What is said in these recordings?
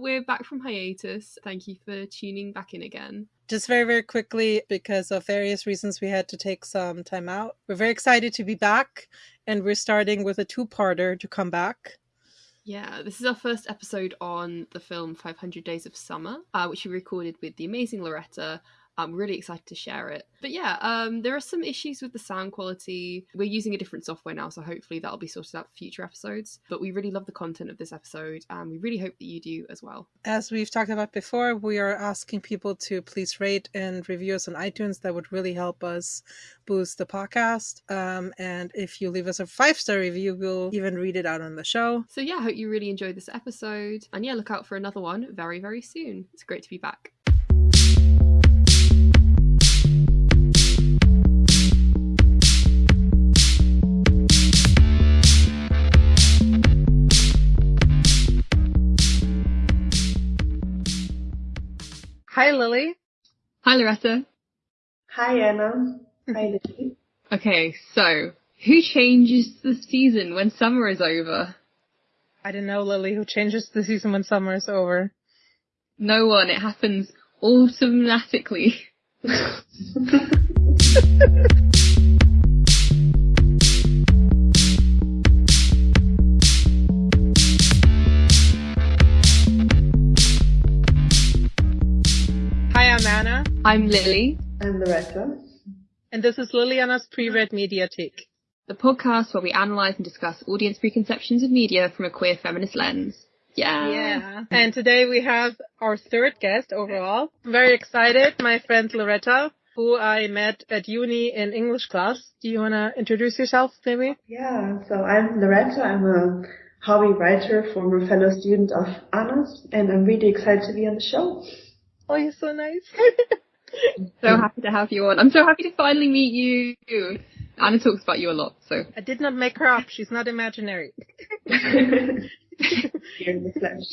we're back from hiatus. Thank you for tuning back in again. Just very, very quickly, because of various reasons, we had to take some time out. We're very excited to be back, and we're starting with a two parter to come back. Yeah, this is our first episode on the film 500 Days of Summer, uh, which we recorded with the amazing Loretta I'm really excited to share it. But yeah, um, there are some issues with the sound quality. We're using a different software now, so hopefully that'll be sorted out for future episodes. But we really love the content of this episode, and we really hope that you do as well. As we've talked about before, we are asking people to please rate and review us on iTunes. That would really help us boost the podcast. Um, and if you leave us a five star review, we'll even read it out on the show. So yeah, I hope you really enjoyed this episode. And yeah, look out for another one very, very soon. It's great to be back. Hi, Lily. Hi, Loretta. Hi, Anna. Hi, mm-hmm. Lily. Okay, so who changes the season when summer is over? I don't know, Lily. Who changes the season when summer is over? No one. It happens automatically. I'm Lily. I'm Loretta. And this is Liliana's Pre-Read Mediathek. The podcast where we analyse and discuss audience preconceptions of media from a queer feminist lens. Yeah. Yeah. And today we have our third guest overall. Very excited, my friend Loretta, who I met at uni in English class. Do you want to introduce yourself, maybe? Yeah. So I'm Loretta. I'm a hobby writer, former fellow student of Anna's, and I'm really excited to be on the show. Oh, you're so nice. so happy to have you on. I'm so happy to finally meet you. Anna talks about you a lot, so. I did not make her up. She's not imaginary. Here in the flesh.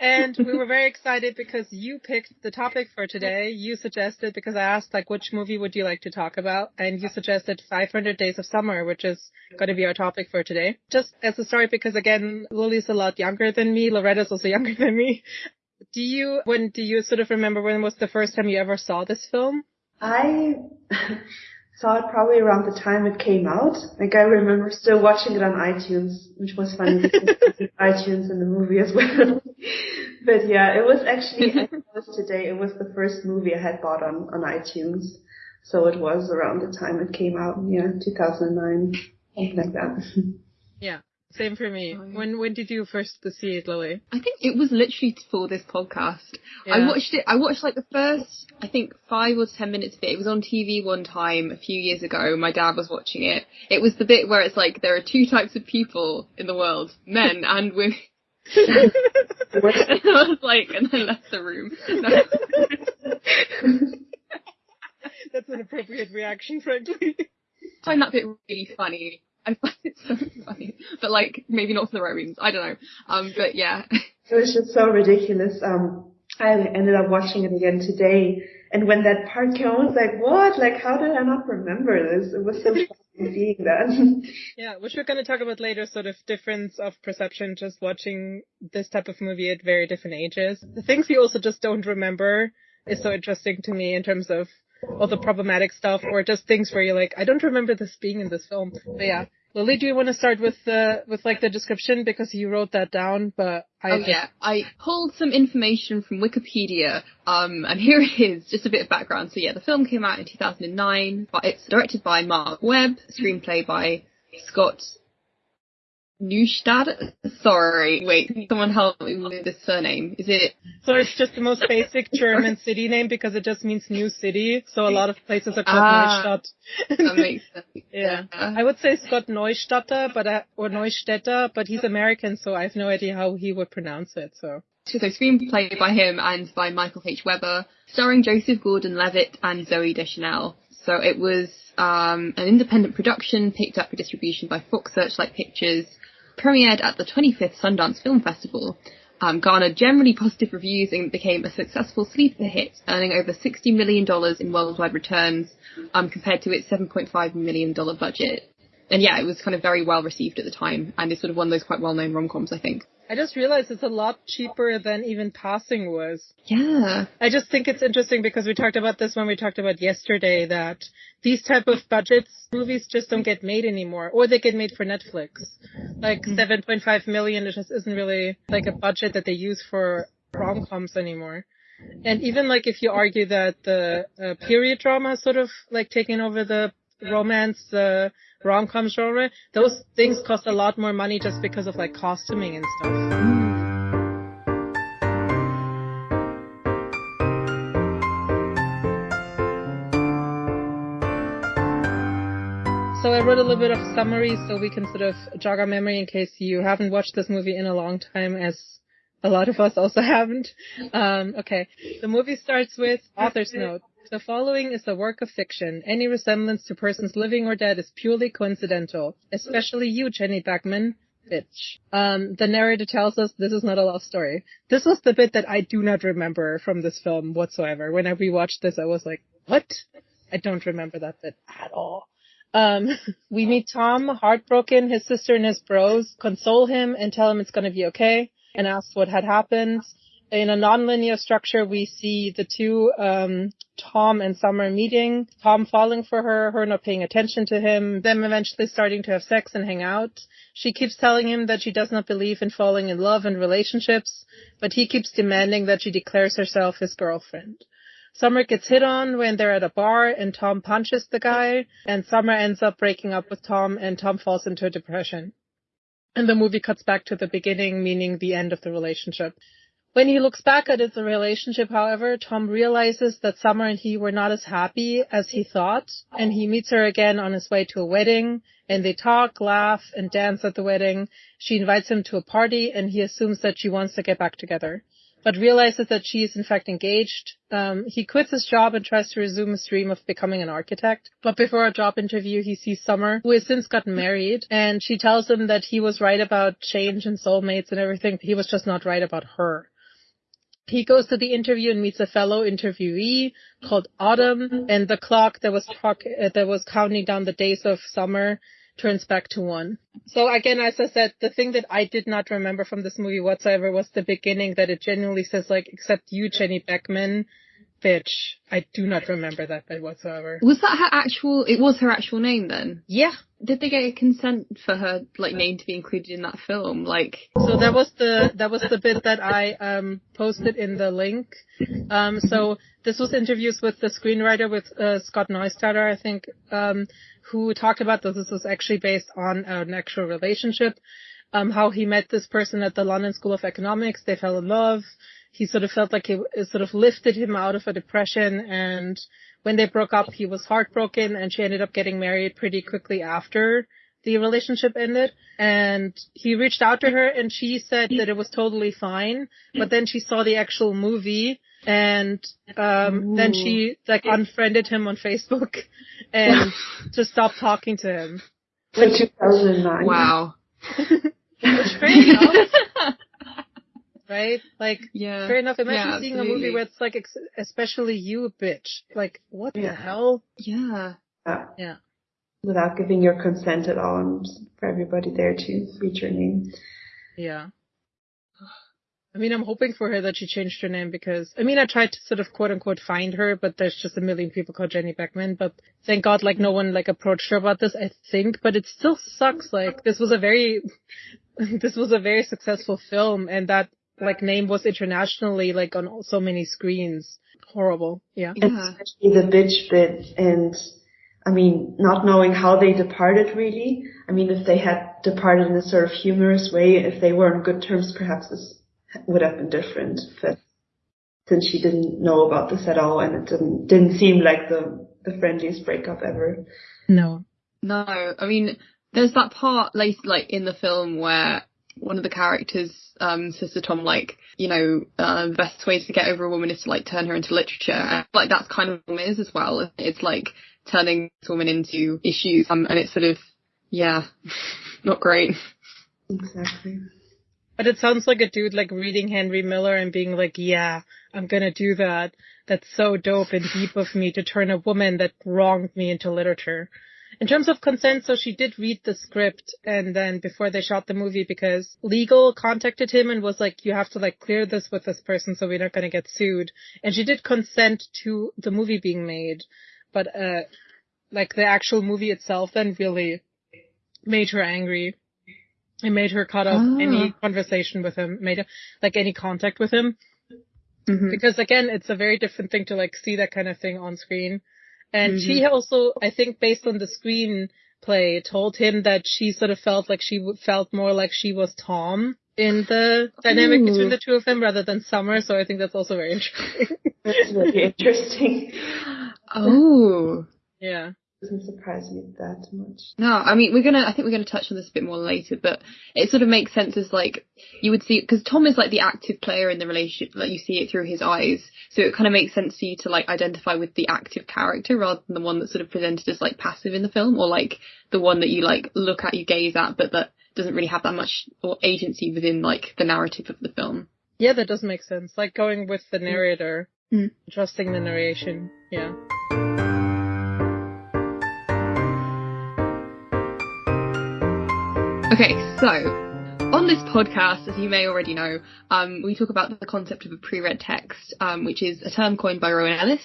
and we were very excited because you picked the topic for today. You suggested, because I asked, like, which movie would you like to talk about? And you suggested 500 Days of Summer, which is going to be our topic for today. Just as a start, because again, Lily's a lot younger than me. Loretta's also younger than me. Do you, when do you sort of remember when was the first time you ever saw this film? I saw it probably around the time it came out. Like I remember still watching it on iTunes, which was funny because iTunes and the movie as well. but yeah, it was actually, I was today, it was the first movie I had bought on, on iTunes. So it was around the time it came out, yeah, 2009, something like that. Same for me. Oh, yeah. When when did you first see it, Lily? I think it was literally for this podcast. Yeah. I watched it. I watched like the first, I think five or ten minutes of it. It was on TV one time a few years ago. My dad was watching it. It was the bit where it's like there are two types of people in the world: men and women. and I was like, and then left the room. That's an appropriate reaction, frankly. I find that bit really funny. I find it so funny, but like maybe not for the right reasons. I don't know. Um, but yeah, it was just so ridiculous. Um, I ended up watching it again today, and when that part came, I was like, "What? Like, how did I not remember this?" It was so funny seeing that. yeah, which we're going to talk about later. Sort of difference of perception, just watching this type of movie at very different ages. The things you also just don't remember is so interesting to me in terms of all the problematic stuff or just things where you're like, I don't remember this being in this film. But yeah. Lily, do you want to start with the with like the description because you wrote that down? But I oh yeah, I pulled some information from Wikipedia, um, and here it is, just a bit of background. So yeah, the film came out in 2009. It's directed by Marc Webb, screenplay by Scott Neustadt? Sorry, wait, someone help me with this surname. Is it? So it's just the most basic German city name because it just means new city. So a lot of places are called ah, Neustadt. that makes sense. yeah. I would say Scott Neustadter, but, uh, or Neustädter, but he's American, so I have no idea how he would pronounce it, so. So screenplay by him and by Michael H. Weber, starring Joseph Gordon-Levitt and Zooey Deschanel. So it was um, an independent production picked up for distribution by Fox Searchlight Pictures premiered at the 25th Sundance Film Festival, um, garnered generally positive reviews and became a successful sleeper hit, earning over $60 million in worldwide returns um, compared to its $7.5 million budget. And yeah, it was kind of very well received at the time, and it's sort of one of those quite well-known rom-coms, I think. I just realized it's a lot cheaper than even Passing was. Yeah. I just think it's interesting because we talked about this when we talked about yesterday that these type of budgets movies just don't get made anymore or they get made for Netflix. Like mm-hmm. 7.5 million it just isn't really like a budget that they use for rom-coms anymore. And even like if you argue that the uh, period drama sort of like taking over the romance, uh, rom-com genre, those things cost a lot more money just because of like costuming and stuff. So I wrote a little bit of summary so we can sort of jog our memory in case you haven't watched this movie in a long time as a lot of us also haven't. Um, okay. The movie starts with author's note. The following is a work of fiction. Any resemblance to persons living or dead is purely coincidental, especially you, Jenny Beckman, Bitch. Um, the narrator tells us this is not a love story. This was the bit that I do not remember from this film whatsoever. When I rewatched this, I was like, what? I don't remember that bit at all. Um, we meet Tom, heartbroken, his sister and his bros console him and tell him it's gonna be okay and ask what had happened. In a nonlinear structure, we see the two, um, Tom and Summer meeting, Tom falling for her, her not paying attention to him, them eventually starting to have sex and hang out. She keeps telling him that she does not believe in falling in love and relationships, but he keeps demanding that she declares herself his girlfriend. Summer gets hit on when they're at a bar and Tom punches the guy and Summer ends up breaking up with Tom and Tom falls into a depression. And the movie cuts back to the beginning, meaning the end of the relationship. When he looks back at the relationship, however, Tom realizes that Summer and he were not as happy as he thought, and he meets her again on his way to a wedding, and they talk, laugh, and dance at the wedding. She invites him to a party, and he assumes that she wants to get back together but realizes that she is in fact engaged. Um, he quits his job and tries to resume his dream of becoming an architect. But before a job interview, he sees Summer, who has since gotten married, and she tells him that he was right about change and soulmates and everything, but he was just not right about her. He goes to the interview and meets a fellow interviewee called Autumn, and the clock that was talk- uh, that was counting down the days of summer turns back to one. So again, as I said, the thing that I did not remember from this movie whatsoever was the beginning that it genuinely says like, except you, Jenny Beckman, bitch. I do not remember that bit whatsoever. Was that her actual, it was her actual name then? Yeah. Did they get a consent for her, like, name to be included in that film? Like. So that was the, that was the bit that I, um, posted in the link. Um, so this was interviews with the screenwriter with, uh, Scott Neustadter, I think, um, who talked about that this was actually based on an actual relationship. Um, how he met this person at the London School of Economics. They fell in love he sort of felt like it, it sort of lifted him out of a depression and when they broke up he was heartbroken and she ended up getting married pretty quickly after the relationship ended and he reached out to her and she said that it was totally fine but then she saw the actual movie and um then she like unfriended him on Facebook and just stopped talking to him. In 2009. Wow. Which fair enough right? Like, yeah. fair enough. Imagine yeah, seeing a movie where it's like, especially you, bitch. Like, what yeah. the hell? Yeah. yeah. Yeah. Without giving your consent at all, and for everybody there to read your name. Yeah. I mean, I'm hoping for her that she changed her name because, I mean, I tried to sort of quote unquote find her, but there's just a million people called Jenny Beckman, but thank God, like, no one, like, approached her about this, I think, but it still sucks. Like, this was a very, this was a very successful film, and that like name was internationally like on so many screens. Horrible. Yeah. yeah. Especially the bitch bit and I mean, not knowing how they departed really. I mean, if they had departed in a sort of humorous way, if they were on good terms, perhaps this would have been different. But since she didn't know about this at all and it didn't, didn't seem like the, the friendliest breakup ever. No. No. I mean, there's that part like, like in the film where one of the characters um, to Tom, like, you know, uh, the best way to get over a woman is to like turn her into literature. And, like that's kind of what it is as well. It's like turning this woman into issues, um, and it's sort of, yeah, not great. Exactly. But it sounds like a dude like reading Henry Miller and being like, yeah, I'm gonna do that. That's so dope and deep of me to turn a woman that wronged me into literature. In terms of consent, so she did read the script and then before they shot the movie because legal contacted him and was like, you have to like clear this with this person so we're not going to get sued. And she did consent to the movie being made, but, uh, like the actual movie itself then really made her angry. It made her cut off Ah. any conversation with him, made her, like any contact with him. Mhm. Because again, it's a very different thing to like see that kind of thing on screen. And Mm-hmm. she also, I think based on the screenplay, told him that she sort of felt like she w- felt more like she was Tom in the dynamic Ooh. between the two of them rather than Summer. So I think that's also very interesting. That's really interesting. Oh. yeah. Doesn't surprise me that much. No, I mean we're gonna. I think we're gonna touch on this a bit more later, but it sort of makes sense as like you would see because Tom is like the active player in the relationship, like you see it through his eyes. So it kind of makes sense for you to like identify with the active character rather than the one that's sort of presented as like passive in the film, or like the one that you like look at, you gaze at, but that doesn't really have that much or agency within like the narrative of the film. Yeah, that does make sense. Like going with the narrator, Mm. trusting the narration. Yeah. Okay, so on this podcast, as you may already know, um, we talk about the concept of a pre-read text, um, which is a term coined by Rowan Ellis,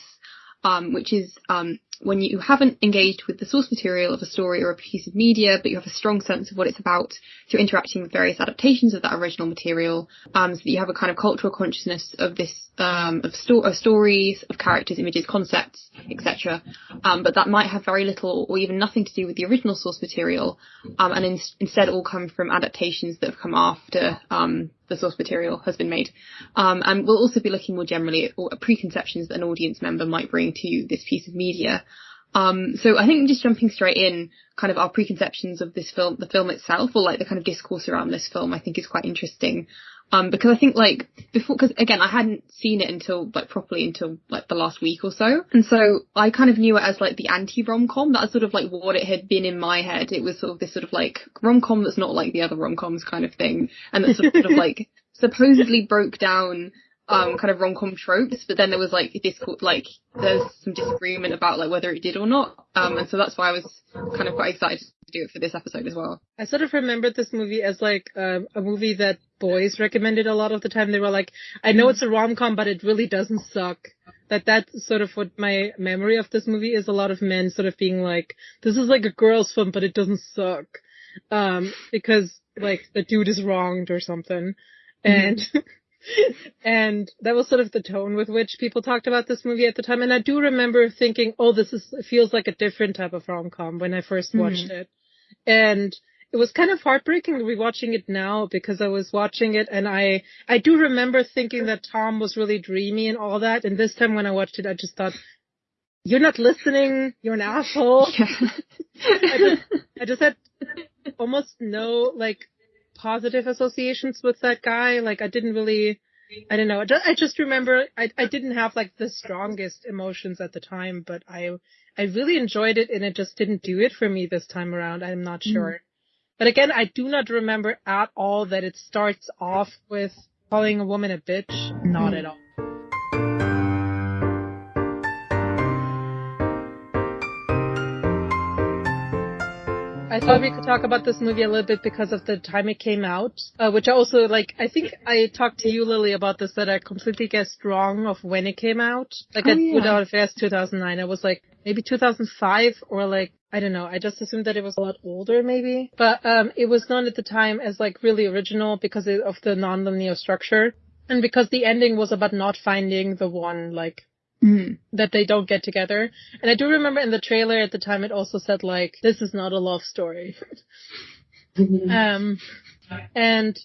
um, which is um, when you haven't engaged with the source material of a story or a piece of media, but you have a strong sense of what it's about through interacting with various adaptations of that original material, um, so that you have a kind of cultural consciousness of this, um, of, sto- of stories, of characters, images, concepts, etc. Um, but that might have very little or even nothing to do with the original source material, um, and in- instead all come from adaptations that have come after um, the source material has been made. Um, and we'll also be looking more generally at, at preconceptions that an audience member might bring to this piece of media. Um, so I think just jumping straight in, kind of our preconceptions of this film, the film itself, or like the kind of discourse around this film, I think is quite interesting. Um, because I think like before, because again, I hadn't seen it until like properly until like the last week or so, and so I kind of knew it as like the anti rom com. That's sort of like what it had been in my head. It was sort of this sort of like rom com that's not like the other rom coms kind of thing, and that sort of like supposedly broke down um kind of rom com tropes, but then there was like this like there's some disagreement about like whether it did or not. Um, and so that's why I was kind of quite excited to do it for this episode as well. I sort of remembered this movie as like um, a movie that boys recommended a lot of the time. They were like, I know it's a rom-com, but it really doesn't suck. That that's sort of what my memory of this movie is. A lot of men sort of being like, this is like a girl's film, but it doesn't suck. Um, because like the dude is wronged or something. And, and that was sort of the tone with which people talked about this movie at the time. And I do remember thinking, oh, this is, it feels like a different type of rom-com when I first mm-hmm. watched it. And it was kind of heartbreaking rewatching it now because I was watching it and I, I do remember thinking that Tom was really dreamy and all that. And this time when I watched it, I just thought, you're not listening. You're an asshole. I just, I just had almost no like positive associations with that guy. Like I didn't really, I don't know. I just, I just remember I, I didn't have like the strongest emotions at the time, but I, I really enjoyed it and it just didn't do it for me this time around. I'm not mm-hmm. sure. But again, I do not remember at all that it starts off with calling a woman a bitch. Not at mm-hmm. all. I thought we could talk about this movie a little bit because of the time it came out, uh, which I also like. I think I talked to you, Lily, about this that I completely guessed wrong of when it came out. Like Oh, I yeah. put out as 2009. I was like maybe 2005 or like I don't know. I just assumed that it was a lot older, maybe. But um, it was known at the time as like really original because of the non-linear structure and because the ending was about not finding the one like Mm. that they don't get together. And I do remember in the trailer at the time it also said like, this is not a love story. um, and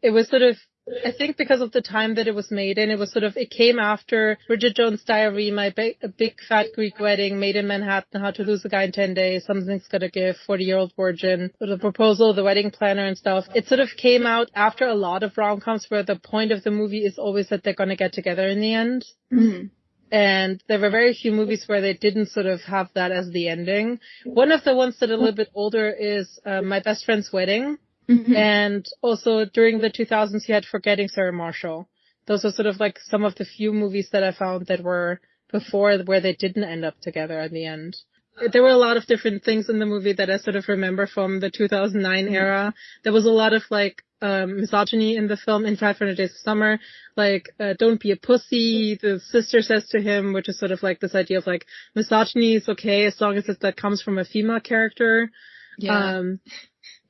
it was sort of, I think because of the time that it was made in, it was sort of, it came after Bridget Jones' Diary, My a Big Fat Greek Wedding, Made in Manhattan, How to Lose a Guy in 10 Days, Something's Gotta Give, 40 Year Old Virgin, The Proposal, The Wedding Planner and stuff. It sort of came out after a lot of rom-coms where the point of the movie is always that they're gonna get together in the end. Mm. And there were very few movies where they didn't sort of have that as the ending. One of the ones that are a little bit older is uh, My Best Friend's Wedding. Mhm. And also during the 2000s, you had Forgetting Sarah Marshall. Those are sort of like some of the few movies that I found that were before where they didn't end up together at the end. there were a lot of different things in the movie that I sort of remember from the 2009 mm. era. There was a lot of like um, misogyny in the film in 500 Days of Summer, like uh, "Don't be a pussy." The sister says to him, which is sort of like this idea of like misogyny is okay as long as it, that comes from a female character. Yeah. Um,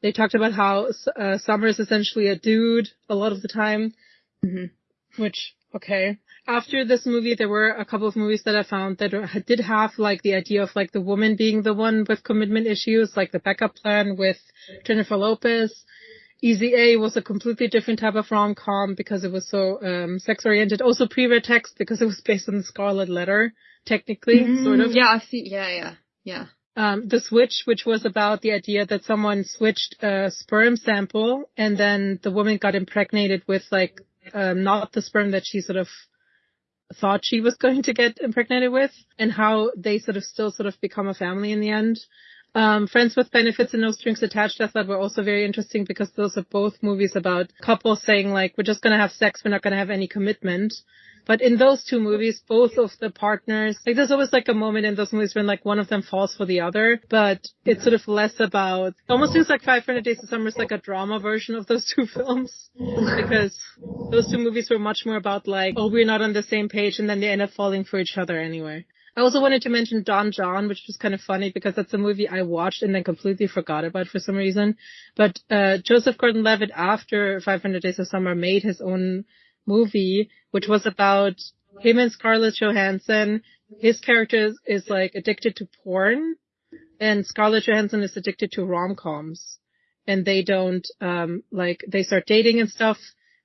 they talked about how uh, Summer is essentially a dude a lot of the time, mm-hmm. which okay after this movie, there were a couple of movies that I found that did have like the idea of like the woman being the one with commitment issues, like the backup plan with Jennifer Lopez. Easy A was a completely different type of rom-com because it was so um, sex-oriented. Also pre-read text because it was based on the Scarlet Letter, technically, mm, sort of. Yeah, I see. Yeah, yeah, yeah. Um, the Switch, which was about the idea that someone switched a sperm sample and then the woman got impregnated with like um, not the sperm that she sort of thought she was going to get impregnated with and how they sort of still sort of become a family in the end. Um, Friends with Benefits and No Strings Attached I thought were also very interesting because those are both movies about couples saying like, we're just gonna have sex, we're not gonna have any commitment. But in those two movies, both of the partners, like there's always like a moment in those movies when like one of them falls for the other, but it's sort of less about, almost seems like 500 Days of Summer is like a drama version of those two films. because those two movies were much more about like, oh, we're not on the same page and then they end up falling for each other anyway. I also wanted to mention Don Jon, which was kind of funny because that's a movie I watched and then completely forgot about for some reason. But uh Joseph Gordon-Levitt after 500 Days of Summer made his own movie, which was about him and Scarlett Johansson. His character is, is like addicted to porn, and Scarlett Johansson is addicted to rom-coms. And they don't, um, like, they start dating and stuff,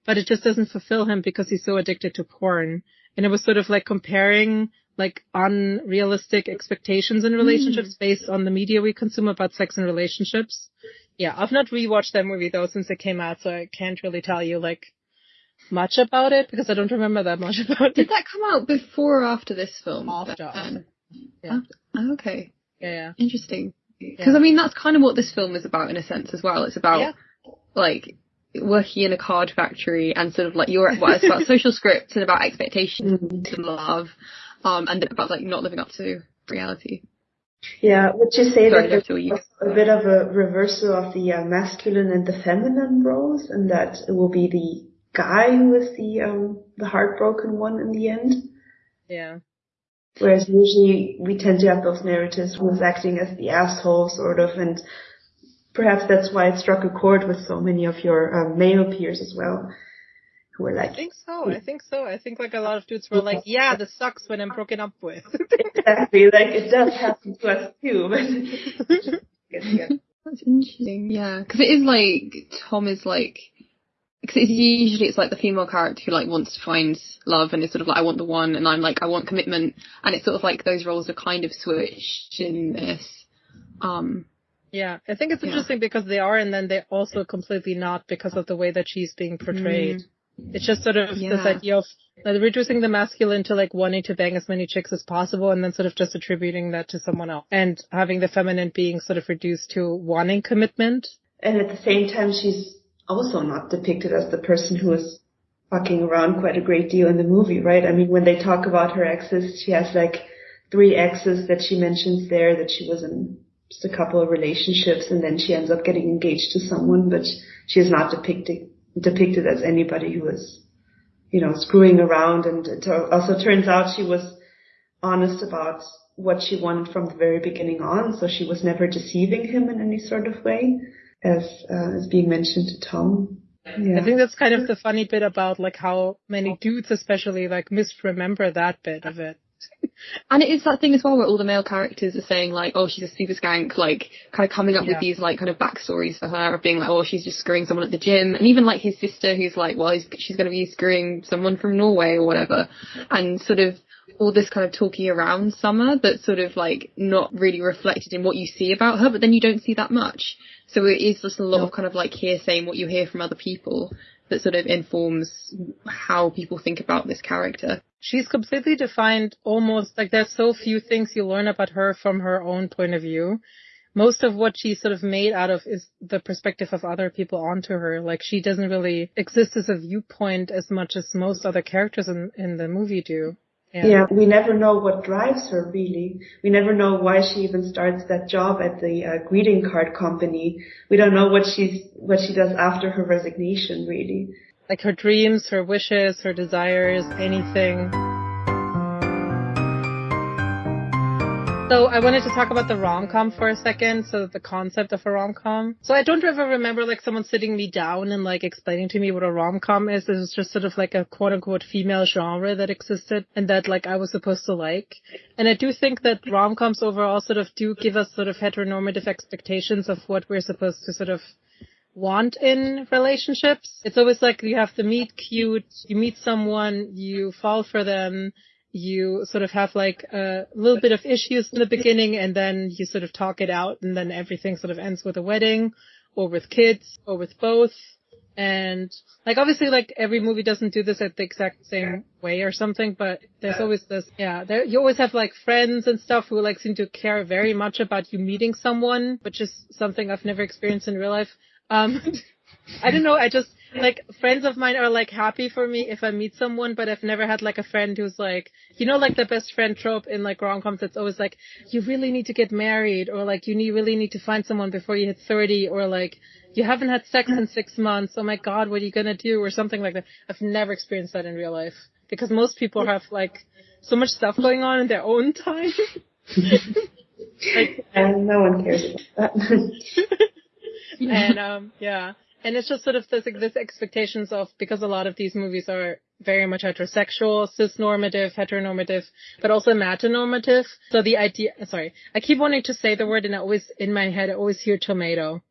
but it just doesn't fulfill him because he's so addicted to porn. And it was sort of like comparing like unrealistic expectations in relationships mm. based on the media we consume about sex and relationships. Yeah, I've not rewatched that movie though since it came out, so I can't really tell you like much about it because I don't remember that much about it. Did that come out before or after this film? After. Yeah. Oh, okay. Yeah, yeah. Interesting. Because yeah. I mean, that's kind of what this film is about in a sense as well. It's about yeah. like working in a card factory and sort of like your well, it's about social scripts and about expectations mm-hmm. and love, um, and about like not living up to reality. Yeah, would you say Sorry, that there's a bit of a reversal of the uh, masculine and the feminine roles, and that it will be the guy who was the um the heartbroken one in the end. Yeah. Whereas usually we tend to have those narratives who's acting as the asshole sort of and perhaps that's why it struck a chord with so many of your um, male peers as well. Who were like I think so, I think so. I think like a lot of dudes were like, Yeah, this sucks when I'm broken up with Exactly, like it does happen to us too, but That's interesting, yeah. Because it is like Tom is like because it's usually it's like the female character who like wants to find love and is sort of like I want the one and I'm like I want commitment and it's sort of like those roles are kind of switched in this. Um Yeah, I think it's yeah. interesting because they are and then they're also completely not because of the way that she's being portrayed. Mm. It's just sort of yeah. this idea of like, reducing the masculine to like wanting to bang as many chicks as possible and then sort of just attributing that to someone else and having the feminine being sort of reduced to wanting commitment. And at the same time she's also not depicted as the person who is fucking around quite a great deal in the movie, right? I mean, when they talk about her exes, she has like three exes that she mentions there that she was in just a couple of relationships and then she ends up getting engaged to someone, but she is not depicted, depicted as anybody who is, you know, screwing around and it also turns out she was honest about what she wanted from the very beginning on, so she was never deceiving him in any sort of way as uh, as being mentioned to Tom. Yeah. I think that's kind of the funny bit about like how many dudes especially like misremember that bit of it. and it is that thing as well where all the male characters are saying like, oh, she's a super skank, like kind of coming up yeah. with these like kind of backstories for her of being like, oh, she's just screwing someone at the gym, and even like his sister who's like, well, she's going to be screwing someone from Norway or whatever, and sort of all this kind of talking around Summer that's sort of like not really reflected in what you see about her, but then you don't see that much. So it is just a lot of kind of like hearsay and what you hear from other people that sort of informs how people think about this character. She's completely defined almost like there's so few things you learn about her from her own point of view. Most of what she's sort of made out of is the perspective of other people onto her. Like she doesn't really exist as a viewpoint as much as most other characters in, in the movie do. Yeah. yeah. we never know what drives her really. We never know why she even starts that job at the uh, greeting card company. We don't know what she's what she does after her resignation really. Like her dreams, her wishes, her desires, anything. So I wanted to talk about the rom-com for a second, so the concept of a rom-com. So I don't ever remember like someone sitting me down and like explaining to me what a rom-com is. It was just sort of like a quote unquote female genre that existed and that like I was supposed to like. And I do think that rom-coms overall sort of do give us sort of heteronormative expectations of what we're supposed to sort of want in relationships. It's always like you have to meet cute, you meet someone, you fall for them, you sort of have like a little bit of issues in the beginning and then you sort of talk it out and then everything sort of ends with a wedding or with kids or with both. And like obviously like every movie doesn't do this at the exact same way or something, but there's always this, yeah, there, you always have like friends and stuff who like seem to care very much about you meeting someone, which is something I've never experienced in real life. Um, I don't know, I just, like friends of mine are like happy for me if I meet someone, but I've never had like a friend who's like, you know, like the best friend trope in like rom-coms. It's always like, you really need to get married or like you need, really need to find someone before you hit 30 or like you haven't had sex in six months. Oh my God, what are you going to do? Or something like that. I've never experienced that in real life because most people have like so much stuff going on in their own time. like, and no one cares about that. and um yeah and it's just sort of this, this expectations of, because a lot of these movies are very much heterosexual, cisnormative, heteronormative, but also amatonormative. So the idea, sorry, I keep wanting to say the word and I always, in my head, I always hear tomato.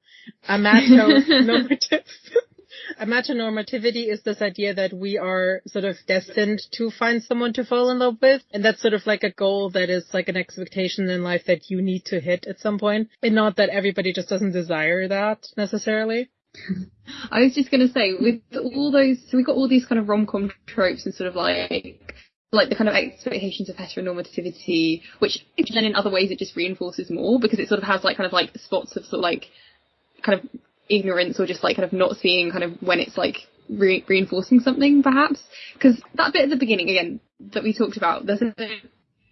Amatonormative. amatonormativity is this idea that we are sort of destined to find someone to fall in love with. And that's sort of like a goal that is like an expectation in life that you need to hit at some point. And not that everybody just doesn't desire that necessarily. I was just gonna say, with all those, so we got all these kind of rom-com tropes and sort of like, like the kind of expectations of heteronormativity, which then in other ways it just reinforces more because it sort of has like kind of like spots of sort of like, kind of ignorance or just like kind of not seeing kind of when it's like re- reinforcing something perhaps. Because that bit at the beginning again that we talked about, there's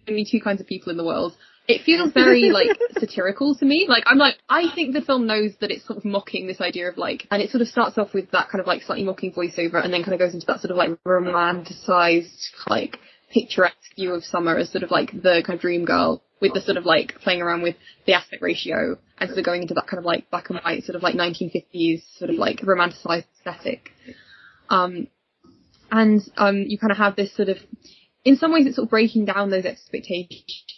only two kinds of people in the world it feels very like satirical to me. Like I'm like I think the film knows that it's sort of mocking this idea of like, and it sort of starts off with that kind of like slightly mocking voiceover, and then kind of goes into that sort of like romanticized like picturesque view of summer as sort of like the kind of dream girl with the sort of like playing around with the aspect ratio and sort of going into that kind of like black and white sort of like 1950s sort of like romanticized aesthetic. Um, and um, you kind of have this sort of in some ways it's sort of breaking down those expectations.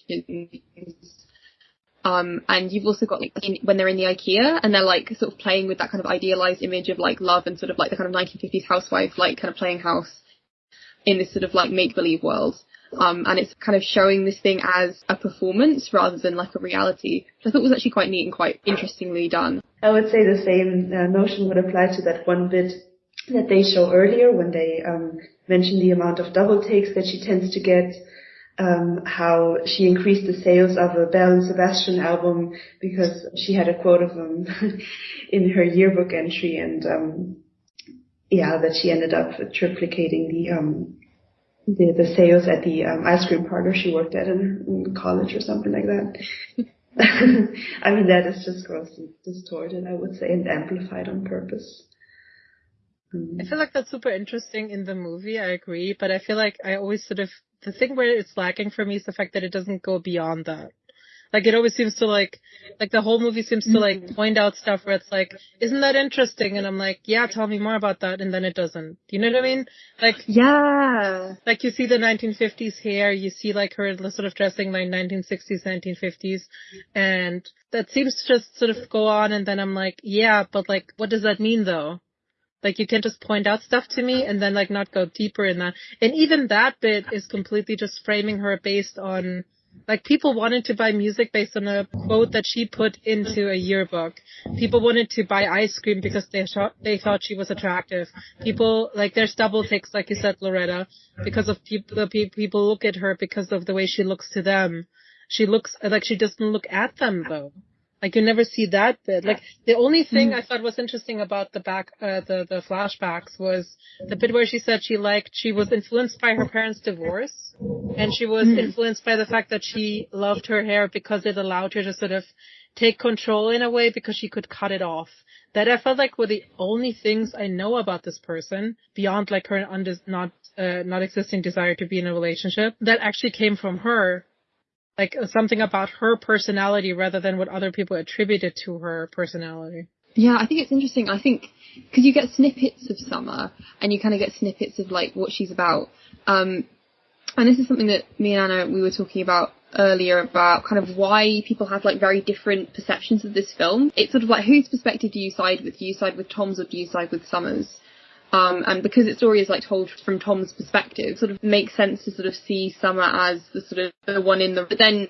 Um, and you've also got like in, when they're in the IKEA and they're like sort of playing with that kind of idealized image of like love and sort of like the kind of 1950s housewife, like kind of playing house in this sort of like make believe world. Um, and it's kind of showing this thing as a performance rather than like a reality, which I thought it was actually quite neat and quite interestingly done. I would say the same uh, notion would apply to that one bit that they show earlier when they um, mention the amount of double takes that she tends to get, um, how she increased the sales of a Belle and Sebastian album because she had a quote of them in her yearbook entry, and um, yeah, that she ended up triplicating the um, the, the sales at the um, ice cream parlor she worked at in, in college or something like that. I mean, that is just grossly distorted, I would say, and amplified on purpose. I feel like that's super interesting in the movie. I agree, but I feel like I always sort of the thing where it's lacking for me is the fact that it doesn't go beyond that. Like it always seems to like, like the whole movie seems to like mm-hmm. point out stuff where it's like, isn't that interesting? And I'm like, yeah, tell me more about that. And then it doesn't. You know what I mean? Like, yeah. Like you see the 1950s hair, you see like her sort of dressing like 1960s, 1950s. And that seems to just sort of go on. And then I'm like, yeah, but like, what does that mean though? Like you can't just point out stuff to me and then like not go deeper in that. And even that bit is completely just framing her based on like people wanted to buy music based on a quote that she put into a yearbook. People wanted to buy ice cream because they thought they thought she was attractive. People like there's double takes, like you said, Loretta, because of people. The people look at her because of the way she looks to them. She looks like she doesn't look at them though. Like you never see that bit. Like the only thing mm. I thought was interesting about the back, uh, the the flashbacks was the bit where she said she liked she was influenced by her parents' divorce, and she was mm. influenced by the fact that she loved her hair because it allowed her to sort of take control in a way because she could cut it off. That I felt like were the only things I know about this person beyond like her undis- not uh, not existing desire to be in a relationship that actually came from her like something about her personality rather than what other people attributed to her personality. Yeah, I think it's interesting. I think because you get snippets of Summer and you kind of get snippets of like what she's about. Um, and this is something that me and Anna we were talking about earlier about kind of why people have like very different perceptions of this film. It's sort of like whose perspective do you side with? Do you side with Tom's or do you side with Summers? Um, and because its story is like told from Tom's perspective, sort of makes sense to sort of see Summer as the sort of the one in the. But then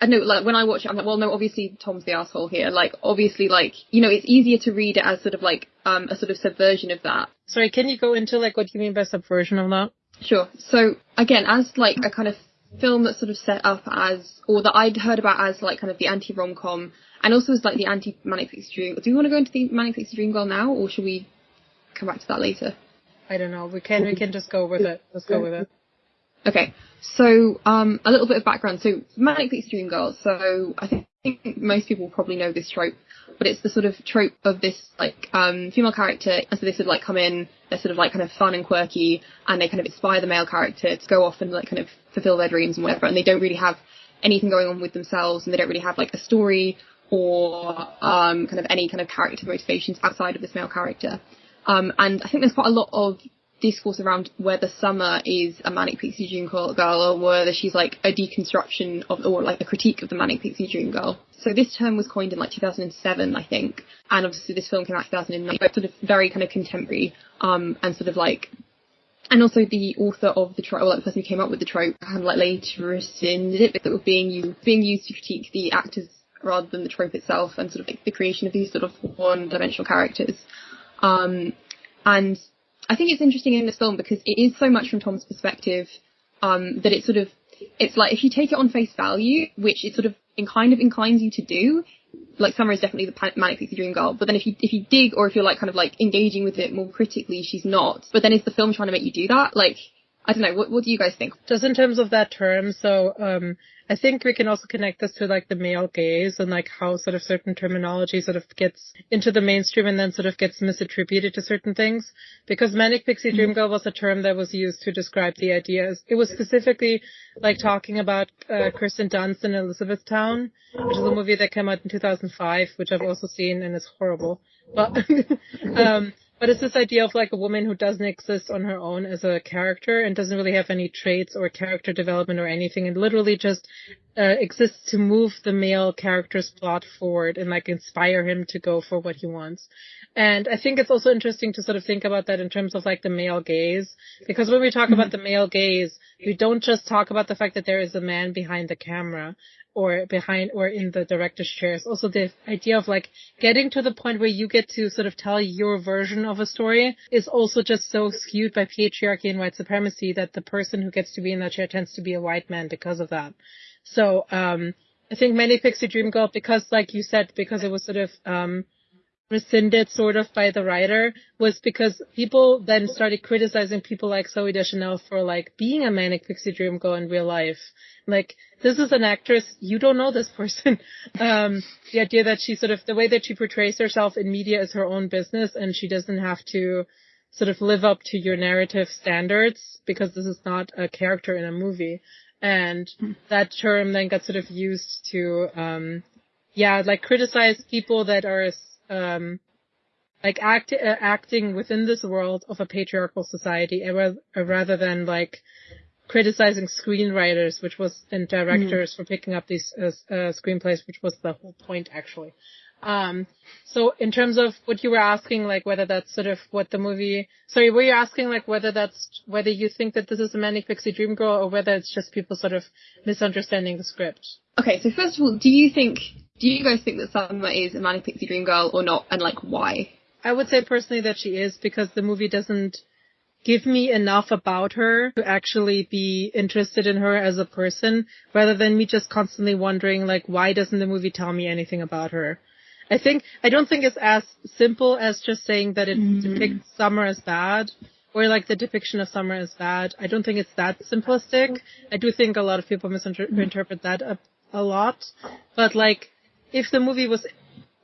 I know, like when I watch it, I'm like, well, no, obviously Tom's the asshole here. Like, obviously, like you know, it's easier to read it as sort of like um a sort of subversion of that. Sorry, can you go into like what do you mean by subversion of that? Sure. So again, as like a kind of film that's sort of set up as, or that I'd heard about as like kind of the anti rom com, and also as like the anti manic pixie dream. Do we want to go into the manic pixie dream girl now, or should we come back to that later. I don't know. We can we can just go with it. Let's go with it. Okay. So um, a little bit of background. So Manic Pixie Dream Girl. So I think most people probably know this trope, but it's the sort of trope of this like um, female character, and so they sort of like come in, they're sort of like kind of fun and quirky, and they kind of inspire the male character to go off and like kind of fulfill their dreams and whatever, and they don't really have anything going on with themselves, and they don't really have like a story or um, kind of any kind of character motivations outside of this male character. Um, and I think there's quite a lot of discourse around whether Summer is a manic pixie dream girl or whether she's like a deconstruction of or like a critique of the manic pixie dream girl. So this term was coined in like 2007, I think, and obviously this film came out 2009, but sort of very kind of contemporary, um, and sort of like, and also the author of the trope, or like the person who came up with the trope, of like later rescinded it, but it was being used, being used to critique the actors rather than the trope itself, and sort of like the creation of these sort of one-dimensional characters. Um, and I think it's interesting in this film because it is so much from Tom's perspective um, that it sort of it's like if you take it on face value, which it sort of in kind of inclines you to do, like Summer is definitely the manic pixie dream girl. But then if you if you dig or if you're like kind of like engaging with it more critically, she's not. But then is the film trying to make you do that? Like I don't know. What what do you guys think? Just in terms of that term, so um, I think we can also connect this to like the male gaze and like how sort of certain terminology sort of gets into the mainstream and then sort of gets misattributed to certain things. Because manic pixie mm-hmm. dream girl was a term that was used to describe the ideas. It was specifically like talking about uh, Kirsten Dunst in Elizabethtown, which is a movie that came out in 2005, which I've also seen and it's horrible. But um, but it's this idea of like a woman who doesn't exist on her own as a character and doesn't really have any traits or character development or anything and literally just uh, exists to move the male character's plot forward and like inspire him to go for what he wants. And I think it's also interesting to sort of think about that in terms of like the male gaze because when we talk mm-hmm. about the male gaze, we don't just talk about the fact that there is a man behind the camera or behind or in the director's chair. It's Also the idea of like getting to the point where you get to sort of tell your version of a story is also just so skewed by patriarchy and white supremacy that the person who gets to be in that chair tends to be a white man because of that. So, um, I think Manic Pixie Dream Girl, because like you said, because it was sort of, um, rescinded sort of by the writer was because people then started criticizing people like Zooey Deschanel for like being a manic pixie dream girl in real life. Like, this is an actress, you don't know this person. um, the idea that she sort of, the way that she portrays herself in media is her own business and she doesn't have to sort of live up to your narrative standards because this is not a character in a movie. And hmm. that term then got sort of used to, um, yeah, like criticize people that are um, like act, uh, acting within this world of a patriarchal society uh, rather than like criticizing screenwriters, which was and directors mm. for picking up these uh, uh, screenplays, which was the whole point actually. Um, so in terms of what you were asking, like whether that's sort of what the movie, sorry, were you asking like whether that's, whether you think that this is a Manic Pixie Dream Girl or whether it's just people sort of misunderstanding the script? Okay, so first of all, do you think do you guys think that Summer is a manic pixie dream girl or not, and like why? I would say personally that she is because the movie doesn't give me enough about her to actually be interested in her as a person rather than me just constantly wondering like why doesn't the movie tell me anything about her i think i don't think it's as simple as just saying that it mm. depicts summer as bad or like the depiction of summer as bad. I don't think it's that simplistic. I do think a lot of people misinterpret that a, a lot. But like if the movie was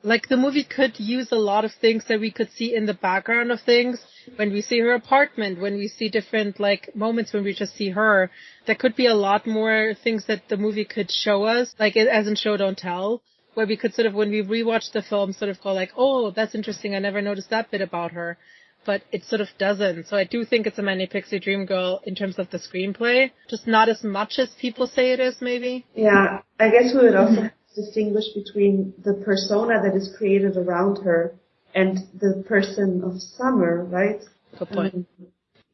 like the movie could use a lot of things that we could see in the background of things. When we see her apartment, when we see different like moments when we just see her. There could be a lot more things that the movie could show us, like it as in show don't tell, where we could sort of when we rewatch the film sort of go like, oh, that's interesting. I never noticed that bit about her. But it sort of doesn't. So I do think it's a Manic Pixie Dream Girl in terms of the screenplay. Just not as much as people say it is, maybe. Yeah, I guess we would also distinguish between the persona that is created around her and the person of Summer, right? Good point. Um,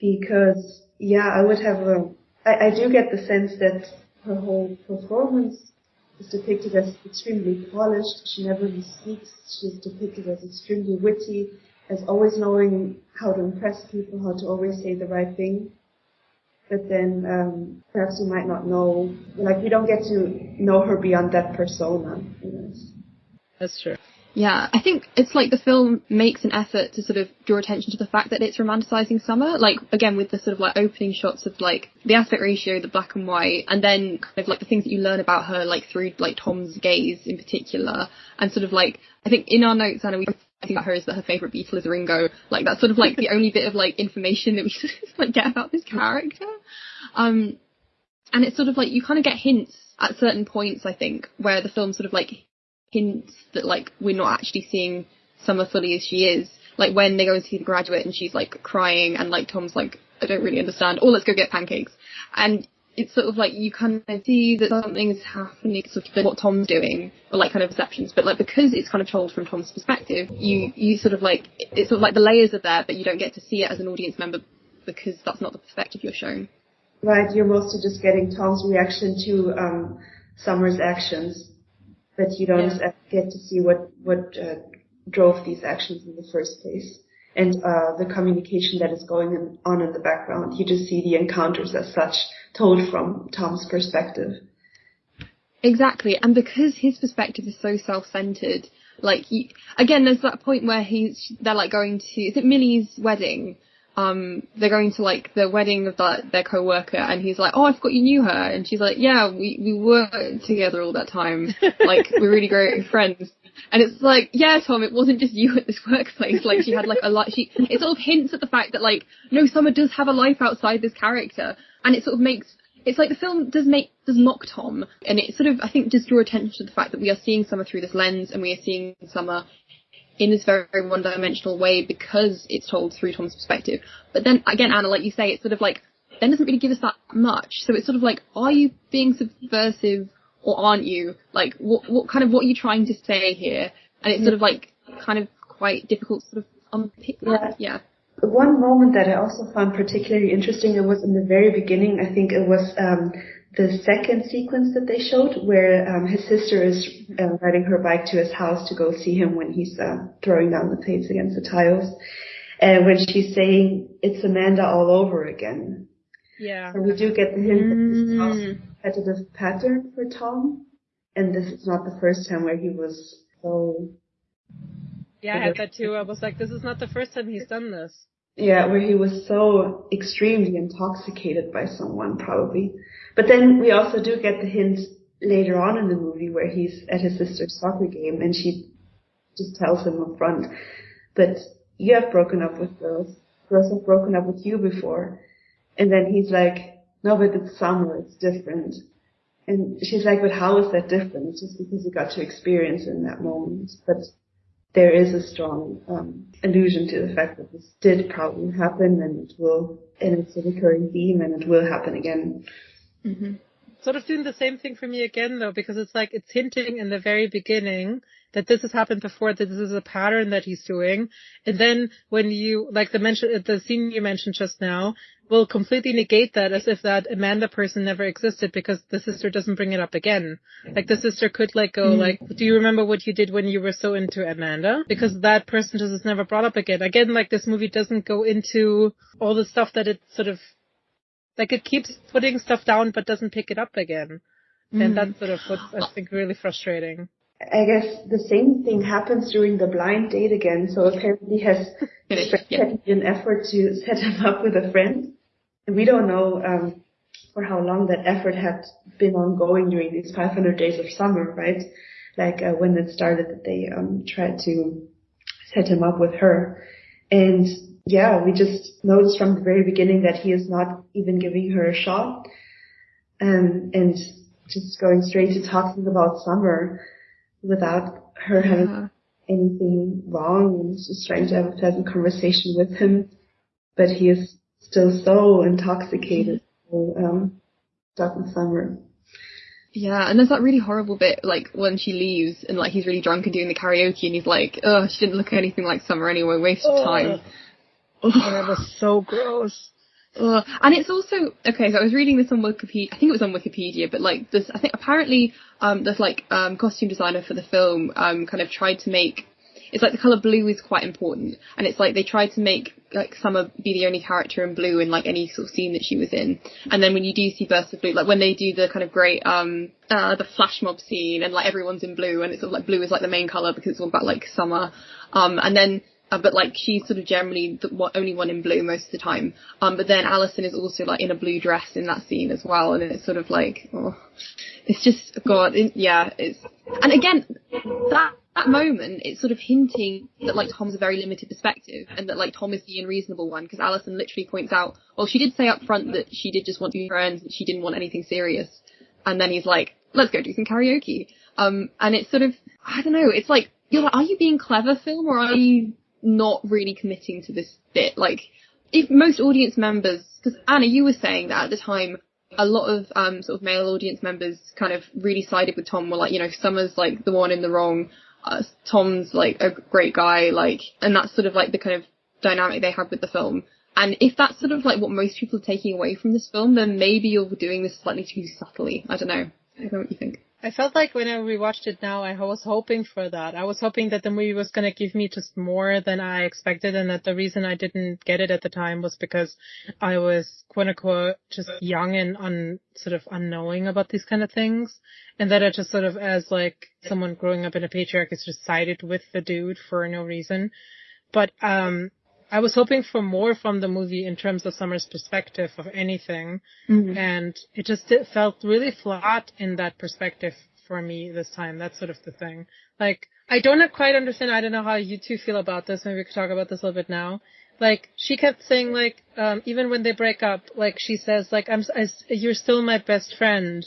because yeah, I would have a. I, I do get the sense that her whole performance is depicted as extremely polished. She never speaks. She's depicted as extremely witty, as always knowing how to impress people, how to always say the right thing but then um, perhaps we might not know, like we don't get to know her beyond that persona. That's true. Yeah, I think it's like the film makes an effort to sort of draw attention to the fact that it's romanticizing summer. Like again with the sort of like opening shots of like the aspect ratio, the black and white, and then kind of like the things that you learn about her like through like Tom's gaze in particular, and sort of like I think in our notes, Anna, we think about her is that her favorite Beatle is Ringo. Like that's sort of like the only bit of like information that we sort of like get about this character. Um, and it's sort of like you kind of get hints at certain points, I think, where the film sort of like hints that like we're not actually seeing Summer fully as she is. Like when they go and see the graduate and she's like crying and like Tom's like, I don't really understand. Or let's go get pancakes. And it's sort of like you kind of see that something is happening, sort of what Tom's doing, or like kind of perceptions. But like because it's kind of told from Tom's perspective, you you sort of like it's sort of like the layers are there, but you don't get to see it as an audience member because that's not the perspective you're shown. Right, you're mostly just getting Tom's reaction to um, Summer's actions, but you don't yeah. get to see what what uh, drove these actions in the first place and uh, the communication that is going on in the background. You just see the encounters as such told from Tom's perspective. Exactly, and because his perspective is so self-centered, like again, there's that point where he's they're like going to is it Millie's wedding? Um, they're going to like the wedding of that their co-worker, and he's like, "Oh, I forgot you knew her," and she's like, "Yeah, we we were together all that time. Like we're really great friends." And it's like, yeah, Tom, it wasn't just you at this workplace. Like she had like a lot. She it sort of hints at the fact that like no, Summer does have a life outside this character, and it sort of makes it's like the film does make does mock Tom, and it sort of I think does draw attention to the fact that we are seeing Summer through this lens, and we are seeing Summer in this very, very one-dimensional way because it's told through Tom's perspective. But then again, Anna, like you say, it's sort of like then doesn't really give us that much. So it's sort of like, are you being subversive or aren't you? Like, what what kind of what are you trying to say here? And it's sort of like kind of quite difficult to sort of unpick that. Yeah. yeah. One moment that I also found particularly interesting, it was in the very beginning, I think it was um, the second sequence that they showed where um, his sister is uh, riding her bike to his house to go see him when he's uh, throwing down the plates against the tiles. And when she's saying, it's Amanda all over again. Yeah. And we do get the hint mm. that this is a repetitive pattern for Tom. And this is not the first time where he was so yeah, I had that too. I was like, this is not the first time he's done this. Yeah, where he was so extremely intoxicated by someone, probably. But then we also do get the hint later on in the movie where he's at his sister's soccer game and she just tells him up front that you have broken up with girls. Girls have broken up with you before. And then he's like, no, but it's summer, it's different. And she's like, but how is that different? It's just because you got to experience in that moment. But there is a strong um, allusion to the fact that this did probably happen and it will, and it's a recurring theme and it will happen again. Mm-hmm. sort of doing the same thing for me again though, because it's like it's hinting in the very beginning that this has happened before, that this is a pattern that he's doing. And then when you, like the mention, the scene you mentioned just now, will completely negate that as if that Amanda person never existed because the sister doesn't bring it up again. Like the sister could like go mm. like, do you remember what you did when you were so into Amanda? Because that person just is never brought up again. Again, like this movie doesn't go into all the stuff that it sort of, like it keeps putting stuff down but doesn't pick it up again. Mm. And that's sort of what I think really frustrating. I guess the same thing happens during the blind date again. So apparently has taken an effort to set him up with a friend. And we don't know um, for how long that effort had been ongoing during these 500 days of summer, right? Like uh, when it started that they um, tried to set him up with her. And yeah, we just noticed from the very beginning that he is not even giving her a shot. And, and just going straight to talking about summer without her yeah. having anything wrong and just trying to have a pleasant conversation with him. But he is still so intoxicated, so, um, stuck in summer. Yeah, and there's that really horrible bit, like, when she leaves and, like, he's really drunk and doing the karaoke and he's like, oh, she didn't look anything like Summer anyway, waste of time. Oh, that was so gross. And it's also okay. So I was reading this on Wikipedia. I think it was on Wikipedia, but like this, I think apparently um, this like um, costume designer for the film um, kind of tried to make. It's like the color blue is quite important, and it's like they tried to make like Summer be the only character in blue in like any sort of scene that she was in. And then when you do see bursts of blue, like when they do the kind of great um uh the flash mob scene, and like everyone's in blue, and it's sort of like blue is like the main color because it's all about like summer. Um, and then uh, but like she's sort of generally the only one in blue most of the time. Um, but then Allison is also like in a blue dress in that scene as well, and it's sort of like, oh, it's just God, it, yeah, it's and again that that moment it's sort of hinting that like Tom's a very limited perspective and that like Tom is the unreasonable one because Allison literally points out, well, she did say up front that she did just want to be friends, and she didn't want anything serious, and then he's like, let's go do some karaoke. Um, and it's sort of, I don't know, it's like, you're like, are you being clever, film, or are you not really committing to this bit. Like, if most audience members, because Anna, you were saying that at the time, a lot of um, sort of male audience members kind of really sided with Tom. Were like, you know, Summer's like the one in the wrong. Uh, Tom's like a great guy, like, and that's sort of like the kind of dynamic they had with the film. And if that's sort of like what most people are taking away from this film, then maybe you're doing this slightly too subtly. I don't know. I don't know what you think. I felt like when I rewatched it now, I was hoping for that. I was hoping that the movie was going to give me just more than I expected and that the reason I didn't get it at the time was because I was quote unquote just young and un, sort of unknowing about these kind of things. And that I just sort of as like someone growing up in a patriarchy just sided with the dude for no reason. But, um, I was hoping for more from the movie in terms of Summer's perspective of anything, mm-hmm. and it just it felt really flat in that perspective for me this time. That's sort of the thing. Like, I don't quite understand. I don't know how you two feel about this. Maybe we could talk about this a little bit now. Like, she kept saying like, um, even when they break up, like she says like, I'm, I, you're still my best friend.